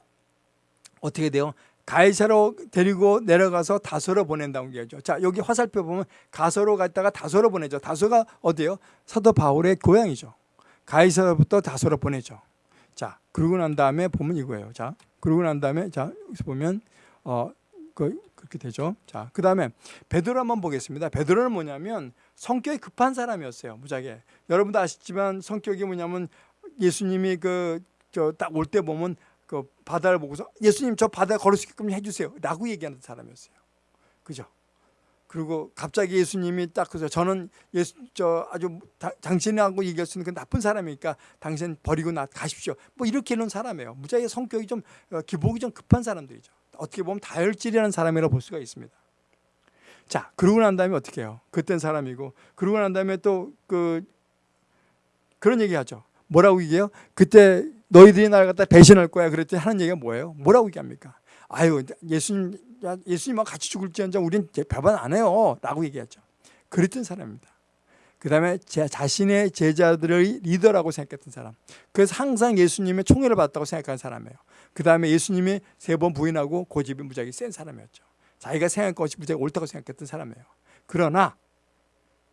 어떻게 돼요? 가이사로 데리고 내려가서 다소로 보낸다고 얘기하죠. 자, 여기 화살표 보면 가소로 갔다가 다소로 보내죠. 다소가 어디요? 사도 바울의 고향이죠. 가이사로부터 다소로 보내죠. 자, 그러고 난 다음에 보면 이거예요. 자, 그러고 난 다음에 자, 여기서 보면 어, 그, 그렇게 되죠. 자, 그 다음에 베드로 한번 보겠습니다. 베드로는 뭐냐면 성격이 급한 사람이었어요. 무지하게. 여러분도 아시지만 성격이 뭐냐면 예수님이 그 저 딱 올 때 보면 그 바다를 보고서 예수님 저 바다 걸을 수 있게끔 해주세요. 라고 얘기하는 사람이었어요. 그죠? 그리고 갑자기 예수님이 딱 그래서 저는 예수 저 아주 다, 당신하고 얘기할 수 있는 그 나쁜 사람이니까 당신 버리고 나 가십시오. 뭐 이렇게 이런 사람이에요. 무지하게 성격이 좀 어, 기복이 좀 급한 사람들이죠. 어떻게 보면 다혈질이라는 사람이라고 볼 수가 있습니다. 자, 그러고 난 다음에 어떻게 해요? 그땐 사람이고 그러고 난 다음에 또 그 그런 얘기 하죠. 뭐라고 얘기해요? 그때 너희들이 나를 갖다 배신할 거야. 그랬더니 하는 얘기가 뭐예요? 뭐라고 얘기합니까? 아유, 예수님 예수님과 같이 죽을지언정 우린 배반 안 해요. 라고 얘기하죠. 그랬던 사람입니다. 그 다음에 자신의 제자들의 리더라고 생각했던 사람. 그래서 항상 예수님의 총애를 받았다고 생각하는 사람이에요. 그 다음에 예수님이 세 번 부인하고 고집이 무지하게 센 사람이었죠. 자기가 생각한 것이 무지하게 옳다고 생각했던 사람이에요. 그러나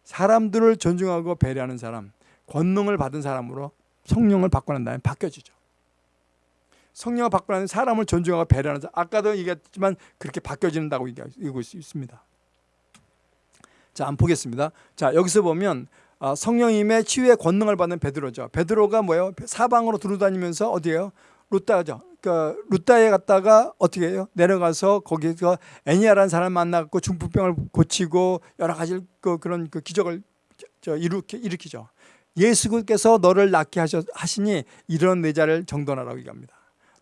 사람들을 존중하고 배려하는 사람, 권능을 받은 사람으로 성령을 다음에 바뀌어지죠. 성령을 나면 사람을 존중하고 배려하는 사람. 아까도 얘기했지만 그렇게 바뀌어진다고 얘기하고 있습니다. 자, 한번 보겠습니다. 자, 여기서 보면 어, 성령님의 치유의 권능을 받는 베드로죠. 베드로가 뭐예요? 사방으로 두루다니면서 어디에요? 루따죠. 그 루따에 갔다가 어떻게 해요? 내려가서 거기서 애니아라는 사람 만나고 중풍병을 고치고 여러 가지 그 그런 그 기적을 저 일으키, 일으키죠. 예수께서 너를 낫게 하시니 이런 내 자를 정돈하라고 얘기합니다.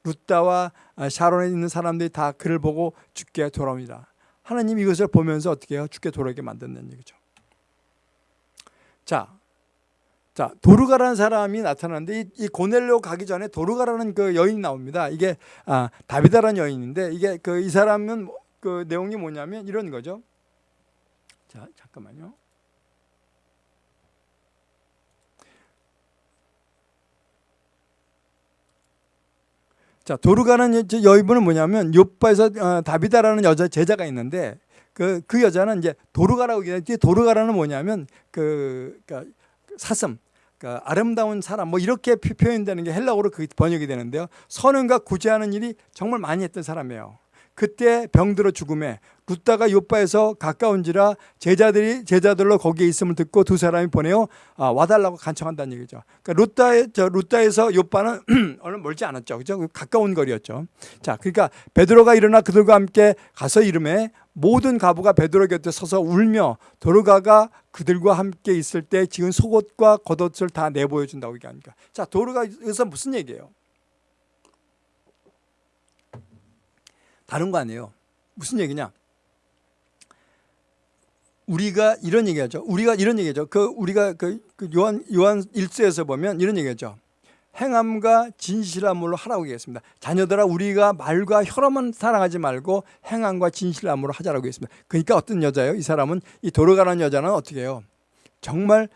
루따와 샤론에 있는 사람들이 다 그를 보고 죽게 돌아옵니다. 하나님 이것을 보면서 어떻게 해요? 죽게 돌아오게 만든다는 얘기죠. 자, 자 도르가라는 사람이 나타나는데 이, 이 고넬로 가기 전에 도르가라는 그 여인이 나옵니다. 이게 아, 다비다라는 여인인데 이게 그 이 사람은 뭐, 그 내용이 뭐냐면 이런 거죠. 자 잠깐만요. 자 도르가는 여인분은 뭐냐면 요바에서 어, 다비다라는 여자 제자가 있는데 그, 그 여자는 이제 도르가라고 얘기하는데 도르가라는 뭐냐면 그, 그러니까 사슴 그러니까 아름다운 사람 뭐 이렇게 표현되는 게 헬라어로 그 번역이 되는데요. 선은과 구제하는 일이 정말 많이 했던 사람이에요. 그때 병들어 죽음에 루다가 요바에서 가까운지라 제자들이 제자들로 거기에 있음을 듣고 두 사람이 보내어 아, 와달라고 간청한다는 얘기죠. 그러니까 루다에 저 루다에서 요바는 얼마 멀지 않았죠. 그죠? 가까운 거리였죠. 자, 그러니까 베드로가 일어나 그들과 함께 가서 이름에 모든 가부가 베드로 곁에 서서 울며 도르가가 그들과 함께 있을 때 지은 속옷과 겉옷을 다 내보여 준다고 얘기하니까. 자, 도르가 여기서 무슨 얘기예요? 다른 거 아니에요. 무슨 얘기냐? 우리가 이런 얘기하죠. 우리가 이런 얘기죠. 그 우리가 그, 그 요한 요한 1서에서 보면 이런 얘기하죠. 행함과 진실함으로 하라고 얘기했습니다. 자녀들아 우리가 말과 혀로만 사랑하지 말고 행함과 진실함으로 하자라고 했습니다. 그러니까 어떤 여자예요? 이 사람은 이 도로가라는 여자는 어떻게 해요? 정말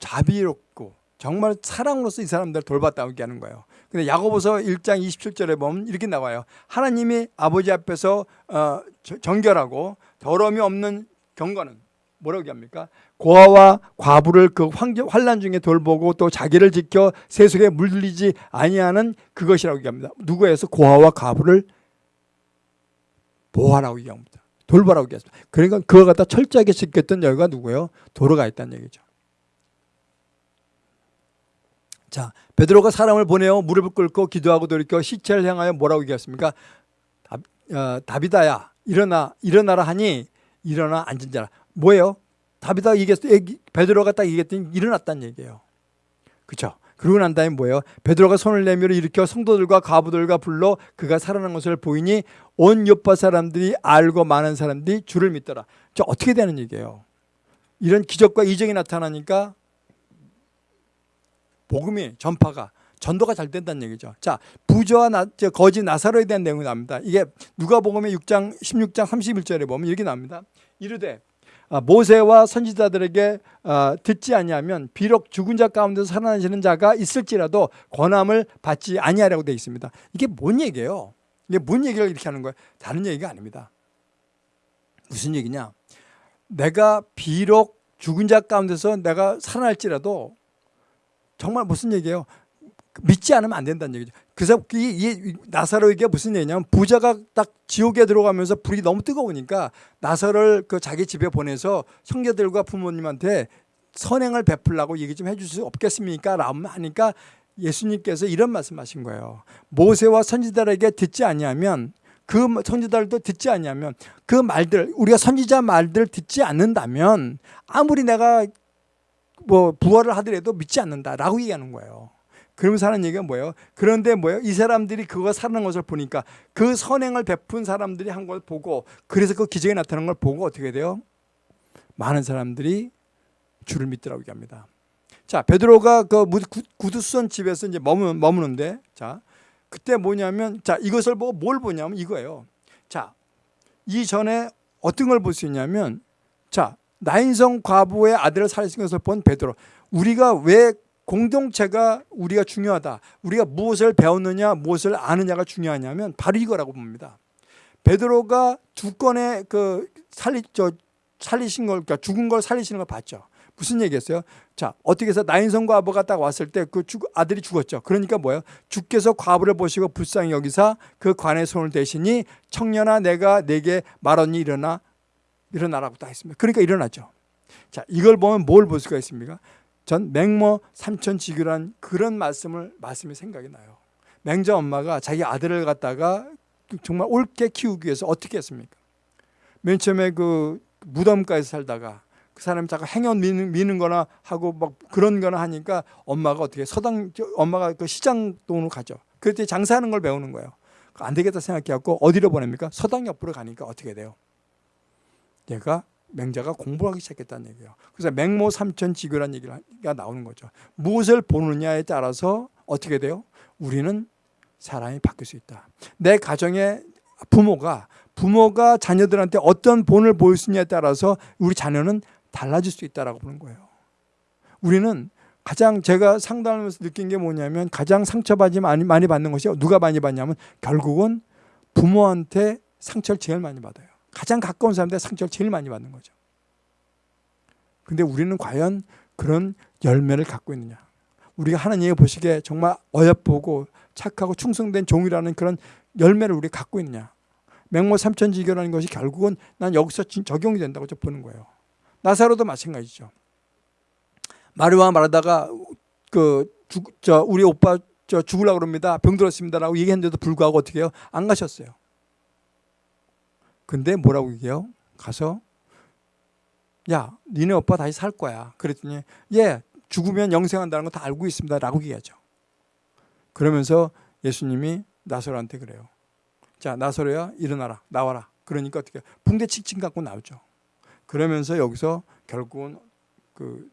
자비롭고 정말 사랑으로서 이 사람들을 돌봤다고 얘기하는 거예요. 근데 야고보서 1장 27절에 보면 이렇게 나와요. 하나님이 아버지 앞에서 어, 정결하고 더러움이 없는 경건은 뭐라고 얘기합니까? 고아와 과부를 그 환란 중에 돌보고 또 자기를 지켜 세속에 물들리지 아니하는 그것이라고 얘기합니다. 누구에서 고아와 과부를 보호하라고 얘기합니다. 돌보라고 얘기했습니다. 그러니까 그거 갖다 철저하게 지켰던 여기가 누구예요? 도로가 있다는 얘기죠. 자, 베드로가 사람을 보내어 무릎을 꿇고 기도하고 돌이켜 시체를 향하여 뭐라고 얘기했습니까? 다, 어, 다비다야 일어나 일어나라 하니 일어나 앉은 자라. 뭐예요? 다비다가 얘기했 베드로가 딱 얘기했더니 일어났다는 얘기예요. 그렇죠? 그러고 난 다음에 뭐예요? 베드로가 손을 내밀어 일으켜 성도들과 가부들과 불러 그가 살아난 것을 보이니 온 요파 사람들이 알고 많은 사람들이 주를 믿더라. 저 어떻게 되는 얘기예요? 이런 기적과 이적이 나타나니까 복음이 전파가 전도가 잘 된다는 얘기죠. 자, 부조와 나, 거지 나사로에 대한 내용이 나옵니다. 이게 누가복음의 6장 16장 31절에 보면 이렇게 나옵니다. 이르되 아, 모세와 선지자들에게 아, 듣지 아니하면 비록 죽은 자 가운데서 살아나시는 자가 있을지라도 권함을 받지 아니하라고 되어 있습니다. 이게 뭔 얘기예요? 이게 뭔 얘기를 이렇게 하는 거예요? 다른 얘기가 아닙니다. 무슨 얘기냐? 내가 비록 죽은 자 가운데서 내가 살아날지라도 정말 무슨 얘기예요? 믿지 않으면 안 된다는 얘기죠. 그래서 이, 이 나사로에게 무슨 얘기냐면 부자가 딱 지옥에 들어가면서 불이 너무 뜨거우니까 나사로를 그 자기 집에 보내서 형제들과 부모님한테 선행을 베풀라고 얘기 좀 해줄 수 없겠습니까? 라고 하니까 예수님께서 이런 말씀하신 거예요. 모세와 선지자에게 듣지 아니하면 그 선지자들도 듣지 아니하면 그 말들 우리가 선지자 말들 듣지 않는다면 아무리 내가 뭐 부활을 하더라도 믿지 않는다라고 얘기하는 거예요. 그러면서 하는 얘기가 뭐예요? 그런데 뭐예요? 이 사람들이 그거 사는 것을 보니까 그 선행을 베푼 사람들이 한 걸 보고 그래서 그 기적이 나타난 걸 보고 어떻게 돼요? 많은 사람들이 주를 믿더라고 얘기합니다. 자, 베드로가 그 구두선 집에서 이제 머무, 머무는데 자, 그때 뭐냐면 자, 이것을 보고 뭘 보냐면 이거예요. 자, 이전에 어떤 걸 볼 수 있냐면 자, 나인성 과부의 아들을 살리신 것을 본 베드로. 우리가 왜 공동체가 우리가 중요하다. 우리가 무엇을 배웠느냐, 무엇을 아느냐가 중요하냐면 바로 이거라고 봅니다. 베드로가 두 건의 그 살리 저 살리신 걸 그러니까 죽은 걸 살리시는 걸 봤죠. 무슨 얘기했어요? 자, 어떻게 해서 나인성 과부가 딱 왔을 때 그 아들이 죽었죠. 그러니까 뭐예요? 주께서 과부를 보시고 불쌍히 여기사 그 관의 손을 대시니 청년아 내가 내게 말하니 일어나 일어나라고 딱 했습니다. 그러니까 일어났죠. 자, 이걸 보면 뭘 볼 수가 있습니까? 전 맹모 삼천지교란 그런 말씀을 말씀이 생각이 나요. 맹자 엄마가 자기 아들을 갖다가 정말 옳게 키우기 위해서 어떻게 했습니까? 맨 처음에 그 무덤가에서 살다가 그 사람이 자꾸 행연 미는, 미는 거나 하고 막 그런 거나 하니까 엄마가 어떻게 서당 엄마가 그 시장 돈으로 가죠. 그때 장사하는 걸 배우는 거예요. 안 되겠다 생각해갖고 어디로 보냅니까? 서당 옆으로 가니까 어떻게 돼요? 얘가 맹자가 공부하기 시작했다는 얘기예요. 그래서 맹모 삼천 지교라는 얘기가 나오는 거죠. 무엇을 보느냐에 따라서 어떻게 돼요? 우리는 사람이 바뀔 수 있다. 내 가정의 부모가 부모가 자녀들한테 어떤 본을 보일 수 있냐에 따라서 우리 자녀는 달라질 수 있다라고 보는 거예요. 우리는 가장 제가 상담하면서 느낀 게 뭐냐면 가장 상처받이 많이, 많이 받는 것이 누가 많이 받냐면 결국은 부모한테 상처를 제일 많이 받아요. 가장 가까운 사람한테 상처를 제일 많이 받는 거죠. 근데 우리는 과연 그런 열매를 갖고 있느냐. 우리가 하나님이 보시기에 정말 어여쁘고 착하고 충성된 종이라는 그런 열매를 우리가 갖고 있느냐. 맹모 삼천지교라는 것이 결국은 난 여기서 적용이 된다고 보는 거예요. 나사로도 마찬가지죠. 마리와 말하다가 그저 우리 오빠 저 죽으려고 그럽니다. 병들었습니다라고 얘기했는데도 불구하고 어떻게 해요? 안 가셨어요. 근데 뭐라고 얘기해요? 가서 야, 니네 오빠 다시 살 거야. 그랬더니 예, 죽으면 영생한다는 거 다 알고 있습니다. 라고 얘기하죠. 그러면서 예수님이 나사로한테 그래요. 자, 나사로야 일어나라. 나와라. 그러니까 어떻게 붕대 칭칭 갖고 나오죠. 그러면서 여기서 결국은 그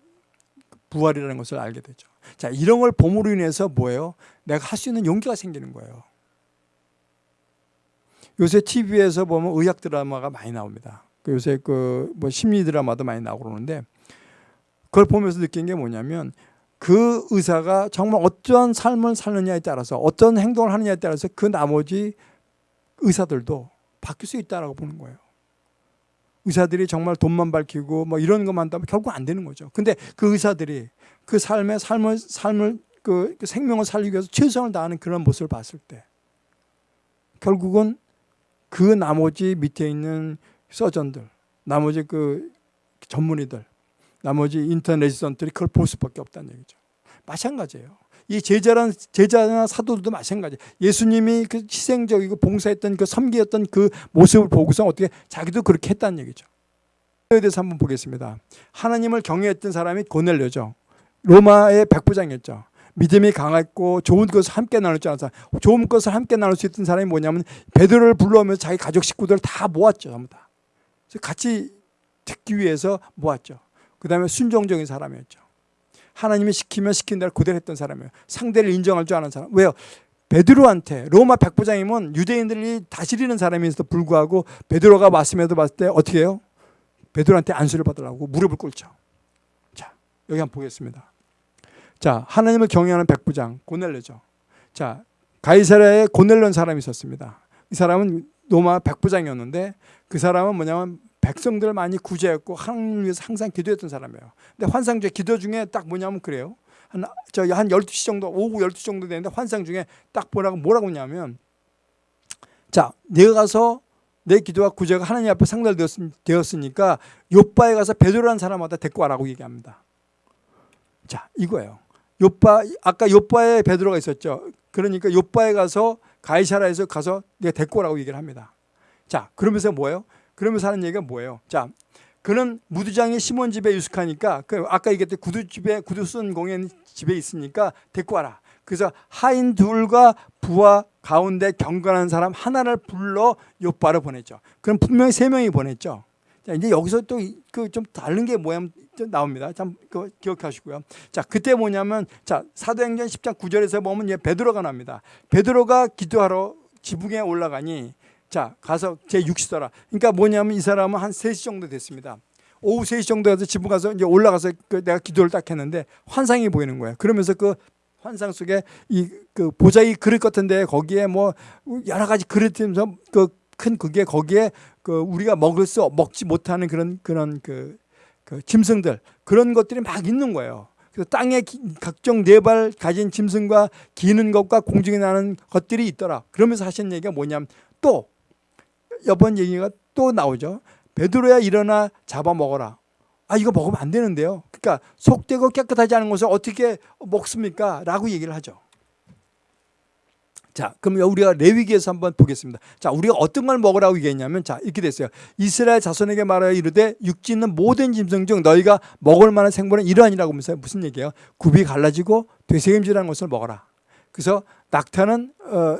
부활이라는 것을 알게 되죠. 자, 이런 걸 봄으로 인해서 뭐예요? 내가 할 수 있는 용기가 생기는 거예요. 요새 TV에서 보면 의학 드라마가 많이 나옵니다. 그 요새 그 뭐 심리 드라마도 많이 나오고 그러는데 그걸 보면서 느낀 게 뭐냐면 그 의사가 정말 어떤 삶을 사느냐에 따라서 어떤 행동을 하느냐에 따라서 그 나머지 의사들도 바뀔 수 있다라고 보는 거예요. 의사들이 정말 돈만 밝히고 뭐 이런 것만 하면 결국 안 되는 거죠. 근데 그 의사들이 그 삶의 삶을 삶을 그 생명을 살리기 위해서 최선을 다하는 그런 모습을 봤을 때 결국은 그 나머지 밑에 있는 서전들, 나머지 그 전문의들, 나머지 인터내지선들이 그걸 볼 수밖에 없다는 얘기죠. 마찬가지예요. 이 제자란 제자나 사도들도 마찬가지. 예수님이 그 희생적이고 봉사했던 그 섬기였던 그 모습을 보고서 어떻게 자기도 그렇게 했다는 얘기죠. 에 대해서 한번 보겠습니다. 하나님을 경외했던 사람이 고넬료죠. 로마의 백부장이었죠. 믿음이 강했고 좋은 것을 함께 나눌 줄 아는 사람. 좋은 것을 함께 나눌 수 있던 사람이 뭐냐면 베드로를 불러오면서 자기 가족 식구들 다 모았죠. 전부 다. 같이 듣기 위해서 모았죠. 그 다음에 순종적인 사람이었죠. 하나님이 시키면 시킨 대로 그대로 했던 사람이에요. 상대를 인정할 줄 아는 사람. 왜요? 베드로한테 로마 백부장이면 유대인들이 다스리는 사람임에도 불구하고 베드로가 왔음에도 봤을 때 어떻게 해요? 베드로한테 안수를 받으려고 무릎을 꿇죠. 자, 여기 한번 보겠습니다. 자, 하나님을 경외하는 백부장 고넬레죠. 자, 가이사라에 고넬런 사람이 있었습니다. 이 사람은 로마 백부장이었는데 그 사람은 뭐냐면 백성들을 많이 구제했고 하나님을 위해서 항상 기도했던 사람이에요. 근데 환상 중에 기도 중에 딱 뭐냐면 그래요. 한, 저희 한 12시 정도, 오후 12시 정도 되는데 환상 중에 딱 뭐라고, 뭐라고 하냐면 자, 내가 가서 내 기도와 구제가 하나님 앞에 상달되었으니까 요바에 가서 베드로라는 사람마다 데리고 와라고 얘기합니다. 자, 이거예요. 요바, 아까 요바에 베드로가 있었죠. 그러니까 요바에 가서 가이사라에서 가서 내가 데리고 오라고 얘기를 합니다. 자, 그러면서 뭐예요? 그러면서 하는 얘기가 뭐예요? 자, 그는 무두장이 시몬 집에 유숙하니까 그 아까 얘기했던 구두 집에 구두 쓴 공연 집에 있으니까 데리고 와라. 그래서 하인 둘과 부하 가운데 경건한 사람 하나를 불러 요바로 보냈죠. 그럼 분명히 세 명이 보냈죠. 자, 이제 여기서 또 그 좀 다른 게 뭐야 나옵니다. 참 그 기억하시고요. 자, 그때 뭐냐면 자, 사도행전 10장 9절에서 보면 얘 베드로가 나옵니다. 베드로가 기도하러 지붕에 올라가니 자 가서 제6시더라 그러니까 뭐냐면 이 사람은 한 3시 정도 됐습니다 오후 3시 정도에 서 집에 가서 이제 올라가서 그 내가 기도를 딱 했는데 환상이 보이는 거예요. 그러면서 그 환상 속에 이 그 보자기 그릇 같은데 거기에 뭐 여러 가지 그릇이면서 그 큰 그게 거기에 그 우리가 먹을 수 먹지 못하는 그런 그런 그, 그 짐승들 그런 것들이 막 있는 거예요. 그래서 땅에 기- 각종 네 발 가진 짐승과 기는 것과 공중에 나는 것들이 있더라. 그러면서 하신 얘기가 뭐냐면 또 이번 얘기가 또 나오죠. 베드로야 일어나 잡아 먹어라. 아 이거 먹으면 안 되는데요. 그러니까 속되고 깨끗하지 않은 것을 어떻게 먹습니까? 라고 얘기를 하죠. 자, 그럼 우리가 레위기에서 한번 보겠습니다. 자, 우리가 어떤 걸 먹으라고 얘기했냐면 자, 이렇게 됐어요. 이스라엘 자손에게 말하여 이르되 육지 있는 모든 짐승 중 너희가 먹을 만한 생물은 이러하니라고 하면서 무슨 얘기예요? 굽이 갈라지고 되새김질하는 것을 먹어라. 그래서 낙타는 어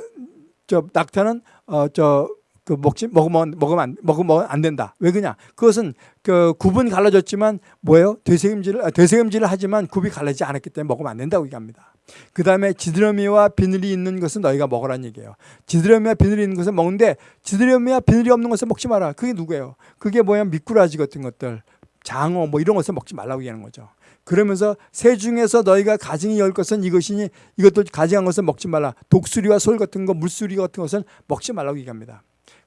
저 낙타는 어저 그 먹지 먹으면 먹으면 안, 먹으면 안 된다. 왜 그냐? 그것은 그 굽은 갈라졌지만 뭐예요? 되새김질을 아, 되새김질을 하지만 굽이 갈라지지 않았기 때문에 먹으면 안 된다고 얘기합니다. 그 다음에 지드러미와 비늘이 있는 것은 너희가 먹으라는 얘기예요. 지드러미와 비늘이 있는 것은 먹는데 지드러미와 비늘이 없는 것은 먹지 마라. 그게 누구예요? 그게 뭐야? 미꾸라지 같은 것들, 장어 뭐 이런 것을 먹지 말라고 얘기하는 거죠. 그러면서 새 중에서 너희가 가증이 열 것은 이것이니 이것도 가증한 것은 먹지 말라. 독수리와 솔 같은 거, 물수리 같은 것은 먹지 말라고 얘기합니다.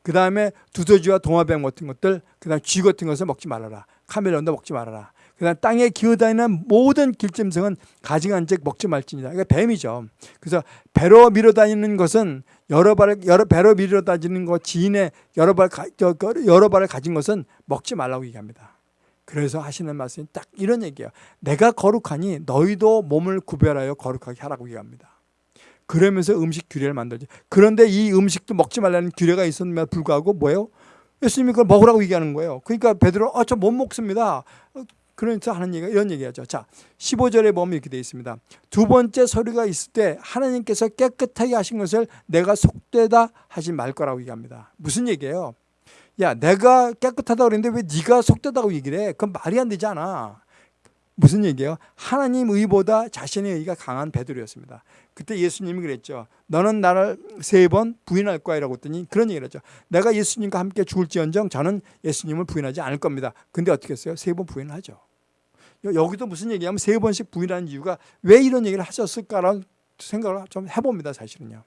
그 다음에 두더지와 동화뱀 같은 것들, 그 다음 쥐 같은 것을 먹지 말아라. 카멜론도 먹지 말아라. 그 다음 땅에 기어다니는 모든 길짐승은 가증한 즉 먹지 말지니라. 이게 뱀이죠. 그래서 배로 밀어다니는 것은 여러 발을 여러 배로 밀어다니는 것 지인의 여러 발그 여러 발을 가진 것은 먹지 말라고 얘기합니다. 그래서 하시는 말씀이 딱 이런 얘기예요. 내가 거룩하니 너희도 몸을 구별하여 거룩하게 하라고 얘기합니다. 그러면서 음식 규례를 만들지. 그런데 이 음식도 먹지 말라는 규례가 있었음에도 불구하고 뭐예요? 예수님이 그걸 먹으라고 얘기하는 거예요. 그러니까 베드로 아, 저 못 먹습니다. 어, 그러면서 하는 얘기가 이런 얘기하죠. 자, 15절에 보면 이렇게 되어 있습니다. 두 번째 소리가 있을 때 하나님께서 깨끗하게 하신 것을 내가 속되다 하지 말 거라고 얘기합니다. 무슨 얘기예요? 야, 내가 깨끗하다고 그랬는데 왜 네가 속되다고 얘기를 해? 그건 말이 안 되지 않아. 무슨 얘기예요? 하나님 의보다 자신의 의가 강한 베드로였습니다. 그때 예수님이 그랬죠. 너는 나를 세 번 부인할 거야라고 했더니 그런 얘기를 했죠. 내가 예수님과 함께 죽을지언정 저는 예수님을 부인하지 않을 겁니다. 근데 어떻게 했어요? 세 번 부인을 하죠. 여- 여기도 무슨 얘기냐면 세 번씩 부인하는 이유가 왜 이런 얘기를 하셨을까라는 생각을 좀 해봅니다. 사실은요.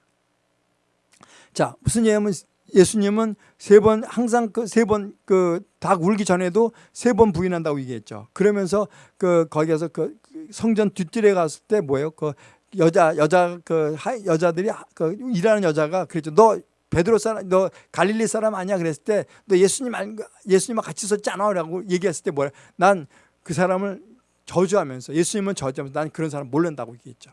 자, 무슨 얘기냐면 예수님은 세 번 항상 그 세 번 그 닭 울기 전에도 세 번 부인한다고 얘기했죠. 그러면서 그 거기에서 그 성전 뒷뜰에 갔을 때 뭐예요? 그 여자 여자 그 하- 여자들이 하- 그 일하는 여자가 그랬죠. 너 베드로 사람 너 갈릴리 사람 아니야 그랬을 때 너 예수님 안 예수님과 같이 있었잖아라고 얘기했을 때 뭐야? 난 그 사람을 저주하면서 예수님은 저주하면서 난 그런 사람 모른다고 얘기했죠.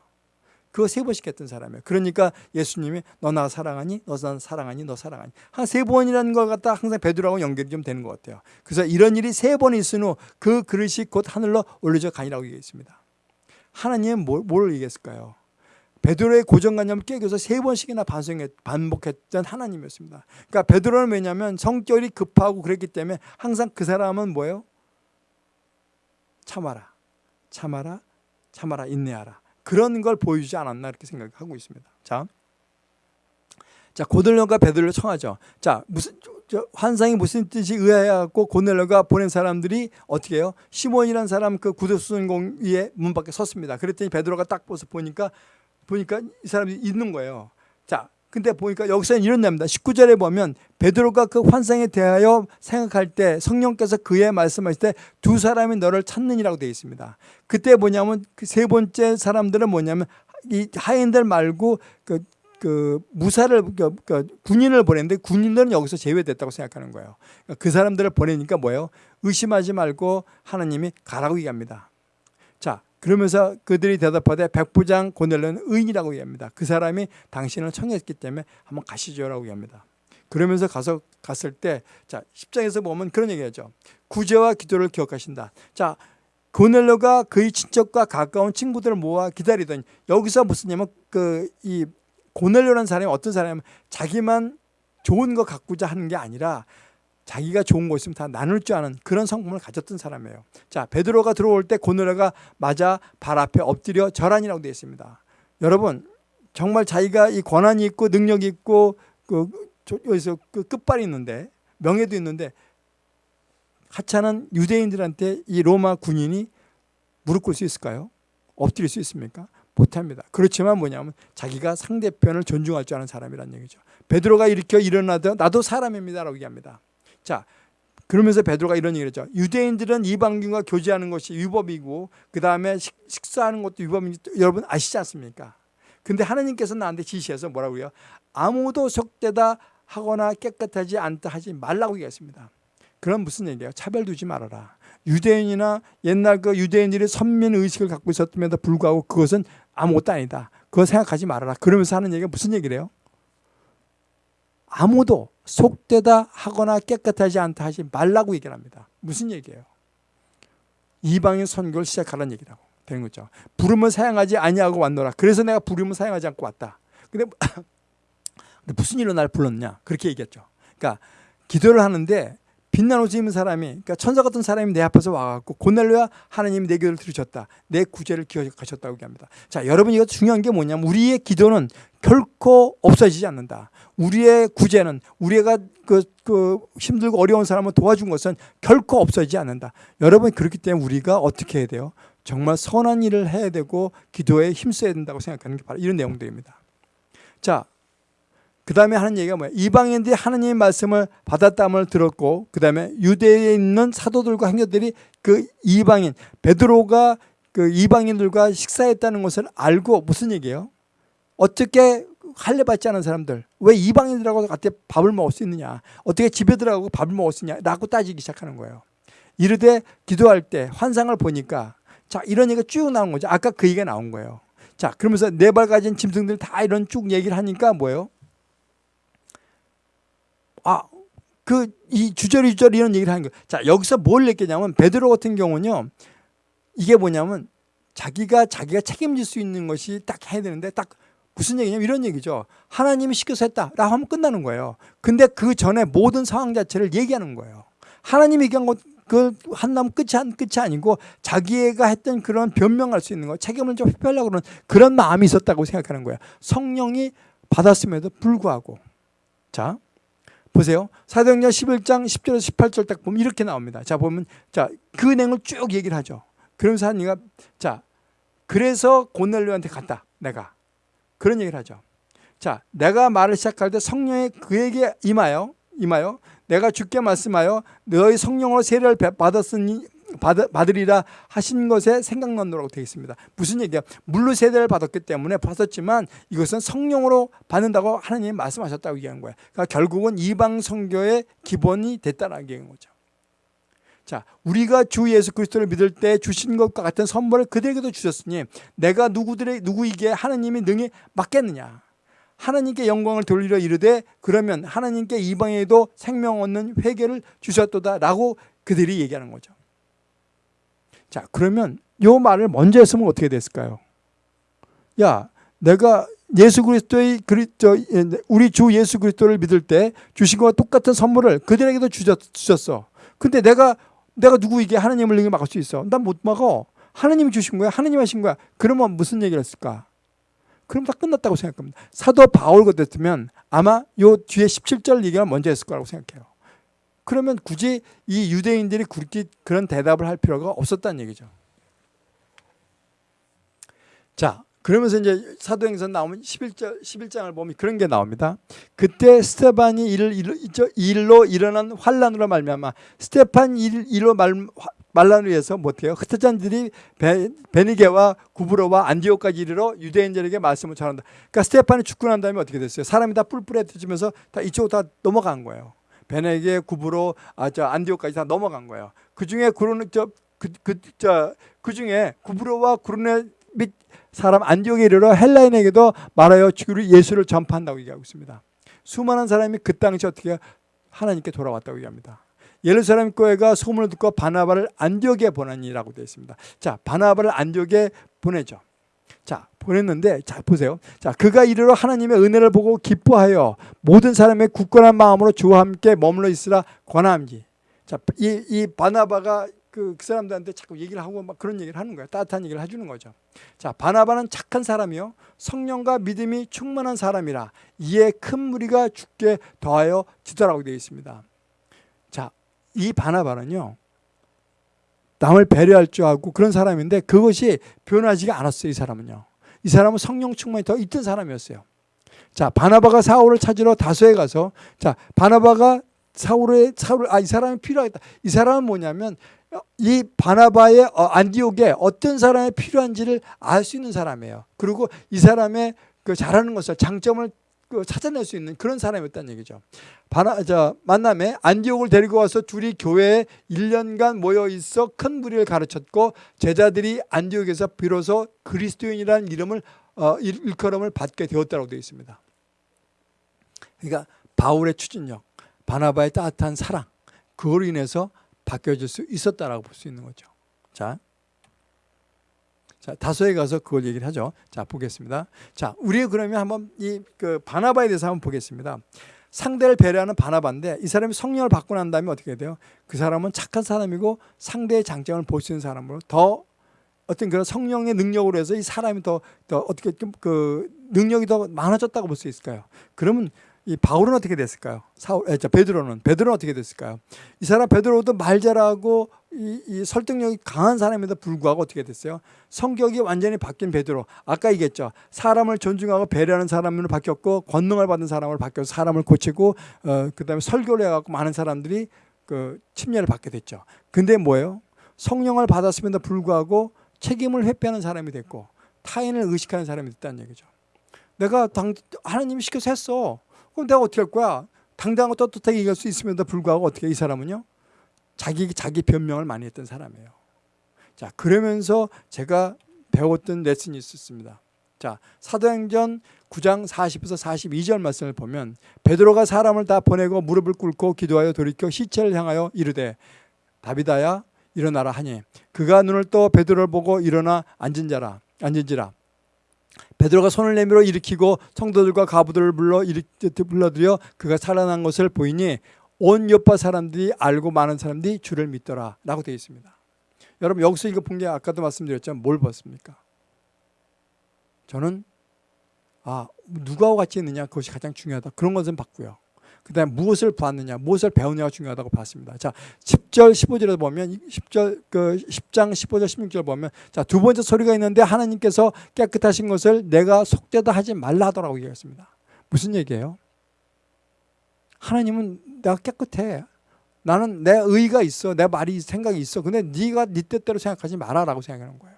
그거 세 번씩 했던 사람이에요. 그러니까 예수님이 너 나 사랑하니? 너 나 사랑하니? 너 사랑하니? 한 세 번이라는 걸 갖다 항상 베드로하고 연결이 좀 되는 것 같아요. 그래서 이런 일이 세 번 있은 후 그 그릇이 곧 하늘로 올려져 가니라고 얘기했습니다. 하나님은 뭘, 뭘 얘기했을까요? 베드로의 고정관념을 깨겨서 세 번씩이나 반성했, 반복했던 하나님이었습니다. 그러니까 베드로는 왜냐하면 성격이 급하고 그랬기 때문에 항상 그 사람은 뭐예요? 참아라, 참아라, 참아라, 인내하라. 그런 걸 보여주지 않았나 이렇게 생각하고 있습니다. 자, 자 고넬료가 베드로를 청하죠. 자 무슨 저, 환상이 무슨 뜻이 의아해갖고 고넬료가 보낸 사람들이 어떻게 해요? 시몬이라는 사람 그 구두수선공 위에 문 밖에 섰습니다. 그랬더니 베드로가 딱 벗어 보니까 보니까 이 사람이 있는 거예요. 자, 근데 보니까 여기서는 이런 내용입니다. 19절에 보면 베드로가 그 환상에 대하여 생각할 때 성령께서 그의 말씀하실 때 두 사람이 너를 찾느니라고 되어 있습니다. 그때 뭐냐면 그 세 번째 사람들은 뭐냐면 이 하인들 말고 그, 그 무사를 그, 그 군인을 보냈는데 군인들은 여기서 제외됐다고 생각하는 거예요. 그러니까 그 사람들을 보내니까 뭐예요? 의심하지 말고 하나님이 가라고 얘기합니다. 자, 그러면서 그들이 대답하되 백부장 고넬료는 의인이라고 얘기합니다. 그 사람이 당신을 청했기 때문에 한번 가시죠라고 얘기합니다. 그러면서 가서 갔을 때, 자 10장에서 보면 그런 얘기하죠. 구제와 기도를 기억하신다. 자 고넬료가 그의 친척과 가까운 친구들을 모아 기다리더니 여기서 무슨 냐면 그 이 고넬료라는 사람이 어떤 사람이냐면 자기만 좋은 거 갖고자 하는 게 아니라 자기가 좋은 거 있으면 다 나눌 줄 아는 그런 성품을 가졌던 사람이에요. 자, 베드로가 들어올 때 고넬료가 맞아 발 앞에 엎드려 절하니라고 되어 있습니다. 여러분, 정말 자기가 이 권한이 있고 능력이 있고 그 저- 여기서 그 끝발이 있는데 명예도 있는데 하찮은 유대인들한테 이 로마 군인이 무릎 꿇을 수 있을까요? 엎드릴 수 있습니까? 못합니다. 그렇지만 뭐냐면 자기가 상대편을 존중할 줄 아는 사람이란 얘기죠. 베드로가 이렇게 일어나도 나도 사람입니다라고 얘기합니다. 자, 그러면서 베드로가 이런 얘기를 했죠. 유대인들은 이방인과 교제하는 것이 위법이고 그 다음에 식사하는 것도 위법인지 여러분 아시지 않습니까? 근데 하나님께서 나한테 지시해서 뭐라고 요? 아무도 속되다 하거나 깨끗하지 않다 하지 말라고 얘기했습니다. 그럼 무슨 얘기예요? 차별 두지 말아라. 유대인이나 옛날 그 유대인들이 선민 의식을 갖고 있었음에도 불구하고 그것은 아무것도 아니다. 그거 생각하지 말아라. 그러면서 하는 얘기가 무슨 얘기래요? 아무도 속되다 하거나 깨끗하지 않다 하지 말라고 얘기를 합니다. 무슨 얘기예요? 이방인 선교를 시작하라는 얘기라고 되는 거죠. 부름을 사용하지 아니하고 왔노라. 그래서 내가 부름을 사용하지 않고 왔다. 근데, 근데 무슨 일로 날 불렀냐? 그렇게 얘기했죠. 그러니까 기도를 하는데 옷을 입은 사람이 그러니까 천사 같은 사람이 내 앞에서 와갖고 고넬로야 하나님이 내 기도를 들으셨다. 내 구제를 기억하셨다고 얘기합니다. 자 여러분 이거 중요한 게 뭐냐면 우리의 기도는 결코 없어지지 않는다. 우리의 구제는 우리가 그, 그 힘들고 어려운 사람을 도와준 것은 결코 없어지지 않는다. 여러분 그렇기 때문에 우리가 어떻게 해야 돼요? 정말 선한 일을 해야 되고 기도에 힘써야 된다고 생각하는 게 바로 이런 내용들입니다. 자, 그 다음에 하는 얘기가 뭐야? 이방인들이 하나님의 말씀을 받았다을 들었고 그 다음에 유대에 있는 사도들과 행녀들이 그 이방인 베드로가 그 이방인들과 식사했다는 것을 알고 무슨 얘기예요? 어떻게 할례 받지 않은 사람들 왜 이방인들하고 같이 밥을 먹을 수 있느냐? 어떻게 집에 들어가고 밥을 먹을 수 있냐 라고 따지기 시작하는 거예요. 이르되 기도할 때 환상을 보니까 자 이런 얘기가 쭉 나온 거죠. 아까 그 얘기가 나온 거예요. 자 그러면서 네 발 가진 짐승들 다 이런 쭉 얘기를 하니까 뭐예요 아, 그 이 주저리 주저리 이런 얘기를 하는 거예요. 자, 여기서 뭘 얘기냐면 베드로 같은 경우는요. 이게 뭐냐면 자기가 자기가 책임질 수 있는 것이 딱 해야 되는데 딱 무슨 얘기냐면 이런 얘기죠. 하나님이 시켜서 했다라고 하면 끝나는 거예요. 근데 그 전에 모든 상황 자체를 얘기하는 거예요. 하나님이 얘기한 것, 그 한남 끝이, 끝이 아니고 자기가 했던 그런 변명할 수 있는 거, 책임을 좀 회피하려고 그러는 그런 마음이 있었다고 생각하는 거예요. 성령이 받았음에도 불구하고. 자, 보세요. 사도행전 11장 10절에서 18절 딱 보면 이렇게 나옵니다. 자, 보면 자, 그 내용을 쭉 얘기를 하죠. 그러면서 하니까 자, 그래서 고넬료한테 갔다. 내가. 그런 얘기를 하죠. 자, 내가 말을 시작할 때 성령이 그에게 임하여 임하여 내가 주께 말씀하여 너희 성령으로 세례를 받았으니 받, 으리라 하신 것에 생각난노라고 되어 있습니다. 무슨 얘기야? 물로 세대를 받았기 때문에 받았지만 이것은 성령으로 받는다고 하나님이 말씀하셨다고 얘기한 거야. 그러니까 결국은 이방 성교의 기본이 됐다는 얘기인 거죠. 자, 우리가 주 예수 그리스도를 믿을 때 주신 것과 같은 선물을 그들에게도 주셨으니 내가 누구들의 누구에게 하나님이 능히 맡겠느냐? 하나님께 영광을 돌리려 이르되 그러면 하나님께 이방에도 생명 얻는 회개를 주셨도다라고 그들이 얘기하는 거죠. 자, 그러면 요 말을 먼저 했으면 어떻게 됐을까요? 야, 내가 예수 그리스도의 그리스도 우리 주 예수 그리스도를 믿을 때 주신 것과 똑같은 선물을 그들에게도 주셨, 어 근데 내가 내가 누구에게 하나님을 능히 막을 수 있어? 난 못 막어. 하나님이 주신 거야. 하나님 하신 거야. 그러면 무슨 얘기를 했을까? 그럼 다 끝났다고 생각합니다. 사도 바울 같았으면 아마 요 뒤에 17절 얘기가 먼저 했을 거라고 생각해요. 그러면 굳이 이 유대인들이 그렇게 그런 대답을 할 필요가 없었다는 얘기죠. 자, 그러면서 이제 사도행전 나오면 11장, 11장을 보면 그런 게 나옵니다. 그때 스테반이 일, 일, 일로 일어난 환란으로 말미암아 스테판 일, 일로 말, 말란을 위해서 못해요. 흩어진 들이 베니게와 구브로와 안디오까지 이르러 유대인들에게 말씀을 전한다. 그러니까 스테판이 죽고 난 다음에 어떻게 됐어요? 사람이 다 뿔뿔해지면서 다 이쪽으로 다 넘어간 거예요. 베네게 구브로 아 저 안디오까지 다 넘어간 거예요. 그 중에 구르네 저그그저그 그 중에 구브로와 구르네 및 사람 안디옥에 이르러 헬라인에게도 말하여 예수를 전파한다고 얘기하고 있습니다. 수많은 사람이 그 당시 어떻게 하나님께 돌아왔다고 얘기합니다. 예루살렘 교회가 소문을 듣고 바나바를 안디옥에 보내니라고 되어 있습니다. 자, 바나바를 안디옥에 보내죠. 자, 보냈는데 자 보세요. 자, 그가 이르러 하나님의 은혜를 보고 기뻐하여 모든 사람의 굳건한 마음으로 주와 함께 머물러 있으라 권함지. 자, 이, 이 바나바가 그, 그 사람들한테 자꾸 얘기를 하고 막 그런 얘기를 하는 거예요. 따뜻한 얘기를 해주는 거죠. 자, 바나바는 착한 사람이요. 성령과 믿음이 충만한 사람이라 이에 큰 무리가 죽게 더하여 지더라고 되어 있습니다. 자, 이 바나바는요. 남을 배려할 줄 알고 그런 사람인데 그것이 변하지가 않았어요. 이 사람은요. 이 사람은 성령 충만이 더 있던 사람이었어요. 자, 바나바가 사울을 찾으러 다소에 가서 자, 바나바가 사울의 사울 아 이 사람이 필요하겠다. 이 사람은 뭐냐면 이 바나바의 어, 안디옥에 어떤 사람이 필요한지를 알 수 있는 사람이에요. 그리고 이 사람의 그 잘하는 것을 장점을 그 찾아낼 수 있는 그런 사람이었다는 얘기죠. 바나 저 만남에 안디옥을 데리고 와서 둘이 교회에 1년간 모여 있어 큰 무리를 가르쳤고 제자들이 안디옥에서 비로소 그리스도인이라는 이름을 어, 일컬음을 받게 되었다고 되어 있습니다. 그러니까 바울의 추진력, 바나바의 따뜻한 사랑 그걸로 인해서 바뀌어질 수 있었다라고 볼 수 있는 거죠. 자, 자 다소에 가서 그걸 얘기를 하죠. 자 보겠습니다. 자 우리 그러면 한번 이 그 바나바에 대해서 한번 보겠습니다. 상대를 배려하는 바나바인데 이 사람이 성령을 받고 난 다음에 어떻게 돼요? 그 사람은 착한 사람이고 상대의 장점을 볼 수 있는 사람으로 더 어떤 그런 성령의 능력으로 해서 이 사람이 더, 더 어떻게 그 능력이 더 많아졌다고 볼 수 있을까요? 그러면 이 바울은 어떻게 됐을까요? 사울, 에, 저 베드로는 베드로는 어떻게 됐을까요? 이 사람 베드로도 말 잘하고 이, 이 설득력이 강한 사람에도 불구하고 어떻게 됐어요? 성격이 완전히 바뀐 베드로. 아까 얘기했죠. 사람을 존중하고 배려하는 사람으로 바뀌었고 권능을 받은 사람으로 바뀌어서 사람을 고치고 어, 그다음에 설교를 해갖고 많은 사람들이 그 침례를 받게 됐죠. 근데 뭐예요? 성령을 받았음에도 불구하고 책임을 회피하는 사람이 됐고 타인을 의식하는 사람이 됐다는 얘기죠. 내가 당, 하나님이 시켜서 했어. 그럼 내가 어떻게 할 거야? 당당하고 떳떳하게 얘기할 수 있음에도 불구하고 어떻게 이 사람은요? 자기 자기 변명을 많이 했던 사람이에요. 자, 그러면서 제가 배웠던 레슨이 있었습니다. 자, 사도행전 9장 40에서 42절 말씀을 보면 베드로가 사람을 다 보내고 무릎을 꿇고 기도하여 돌이켜 시체를 향하여 이르되 다비다야 일어나라 하니 그가 눈을 떠 베드로를 보고 일어나 앉은 자라 앉은지라 베드로가 손을 내밀어 일으키고 성도들과 가부들을 불러 불러들여 그가 살아난 것을 보이니 온 여파 사람들이 알고 많은 사람들이 주를 믿더라 라고 되어 있습니다. 여러분 여기서 이거 본 게 아까도 말씀드렸지만 뭘 봤습니까? 저는 아 누구하고 같이 있느냐 그것이 가장 중요하다 그런 것은 봤고요. 그 다음에 무엇을 봤느냐, 무엇을 배우느냐가 중요하다고 봤습니다. 자, 10절, 15절에 보면, 10절, 그 10장 15절, 16절 보면, 자, 두 번째 소리가 있는데 하나님께서 깨끗하신 것을 내가 속되다 하지 말라 하더라고 얘기했습니다. 무슨 얘기예요? 하나님은 내가 깨끗해. 나는 내 의가 있어. 내 말이 생각이 있어. 근데 네가 네 뜻대로 생각하지 마라라고 생각하는 거예요.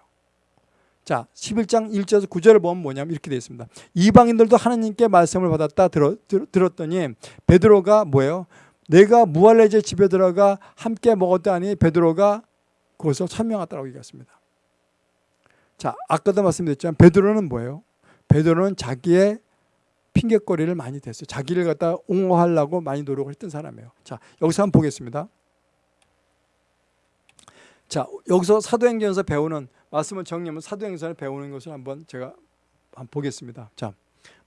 자, 11장 1절에서 9절을 보면 뭐냐면 이렇게 되어 있습니다. 이방인들도 하나님께 말씀을 받았다 들어, 들었 더니 베드로가 뭐예요? 내가 무할레제 집에 들어가 함께 먹었다니 베드로가 그것을 설명하더라고 얘기했습니다. 자, 아까도 말씀드렸지만 베드로는 뭐예요? 베드로는 자기의 핑계거리를 많이 댔어요. 자기를 갖다 옹호하려고 많이 노력을 했던 사람이에요. 자, 여기서 한번 보겠습니다. 자, 여기서 사도행전에서 배우는 말씀을 정리하면 사도행전을 배우는 것을 한번 제가 한번 보겠습니다. 자,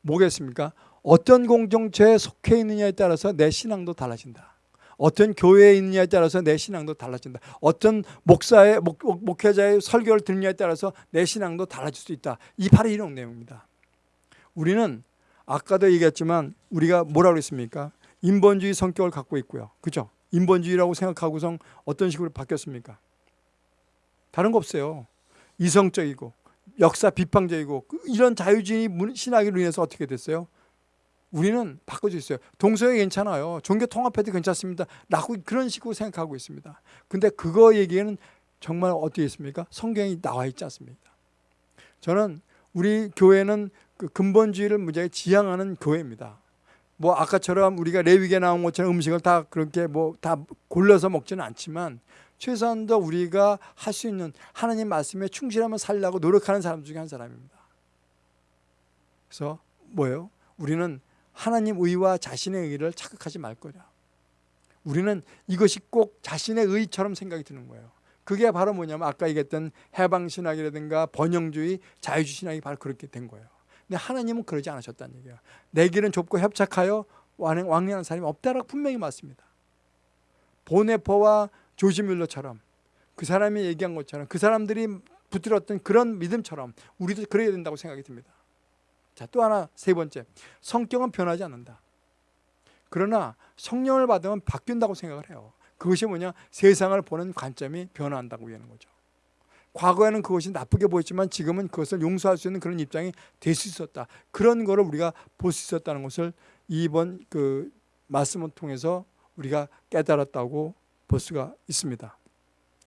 뭐겠습니까? 어떤 공동체에 속해 있느냐에 따라서 내 신앙도 달라진다. 어떤 교회에 있느냐에 따라서 내 신앙도 달라진다. 어떤 목사의 목, 목 회자의 설교를 듣느냐에 따라서 내 신앙도 달라질 수 있다. 이 바로 이런 내용입니다. 우리는 아까도 얘기했지만 우리가 뭐라고 했습니까? 인본주의 성격을 갖고 있고요. 그죠? 인본주의라고 생각하고서 어떤 식으로 바뀌었습니까? 다른 거 없어요. 이성적이고 역사 비판적이고 그 이런 자유주의 신학으로 인해서 어떻게 됐어요? 우리는 바꿔져 있어요. 동성애 괜찮아요. 종교 통합해도 괜찮습니다. 라고 그런 식으로 생각하고 있습니다. 근데 그거 얘기는 정말 어떻게 있습니까? 성경이 나와 있지 않습니까? 저는 우리 교회는 그 근본주의를 무지하게 지향하는 교회입니다. 뭐 아까처럼 우리가 레위기에 나온 것처럼 음식을 다 그렇게 뭐 다 골라서 먹지는 않지만 최소한 더 우리가 할 수 있는 하나님 말씀에 충실하면 살려고 노력하는 사람 중에 한 사람입니다. 그래서 뭐예요? 우리는 하나님 의와 자신의 의를 착각하지 말 거냐. 우리는 이것이 꼭 자신의 의처럼 생각이 드는 거예요. 그게 바로 뭐냐면 아까 얘기했던 해방신학이라든가 번영주의, 자유주의 신학이 바로 그렇게 된 거예요. 근데 하나님은 그러지 않으셨다는 얘기예요. 내 길은 좁고 협착하여 왕래하는 사람이 없다라고 분명히 맞습니다. 보네퍼와 조지 뮬러처럼 그 사람이 얘기한 것처럼 그 사람들이 붙들었던 그런 믿음처럼 우리도 그래야 된다고 생각이 듭니다. 자, 또 하나 세 번째. 성격은 변하지 않는다. 그러나 성령을 받으면 바뀐다고 생각을 해요. 그것이 뭐냐? 세상을 보는 관점이 변화한다고 하는 거죠. 과거에는 그것이 나쁘게 보였지만 지금은 그것을 용서할 수 있는 그런 입장이 될 수 있었다. 그런 거를 우리가 볼 수 있었다는 것을 이번 그 말씀을 통해서 우리가 깨달았다고 볼 수가 있습니다.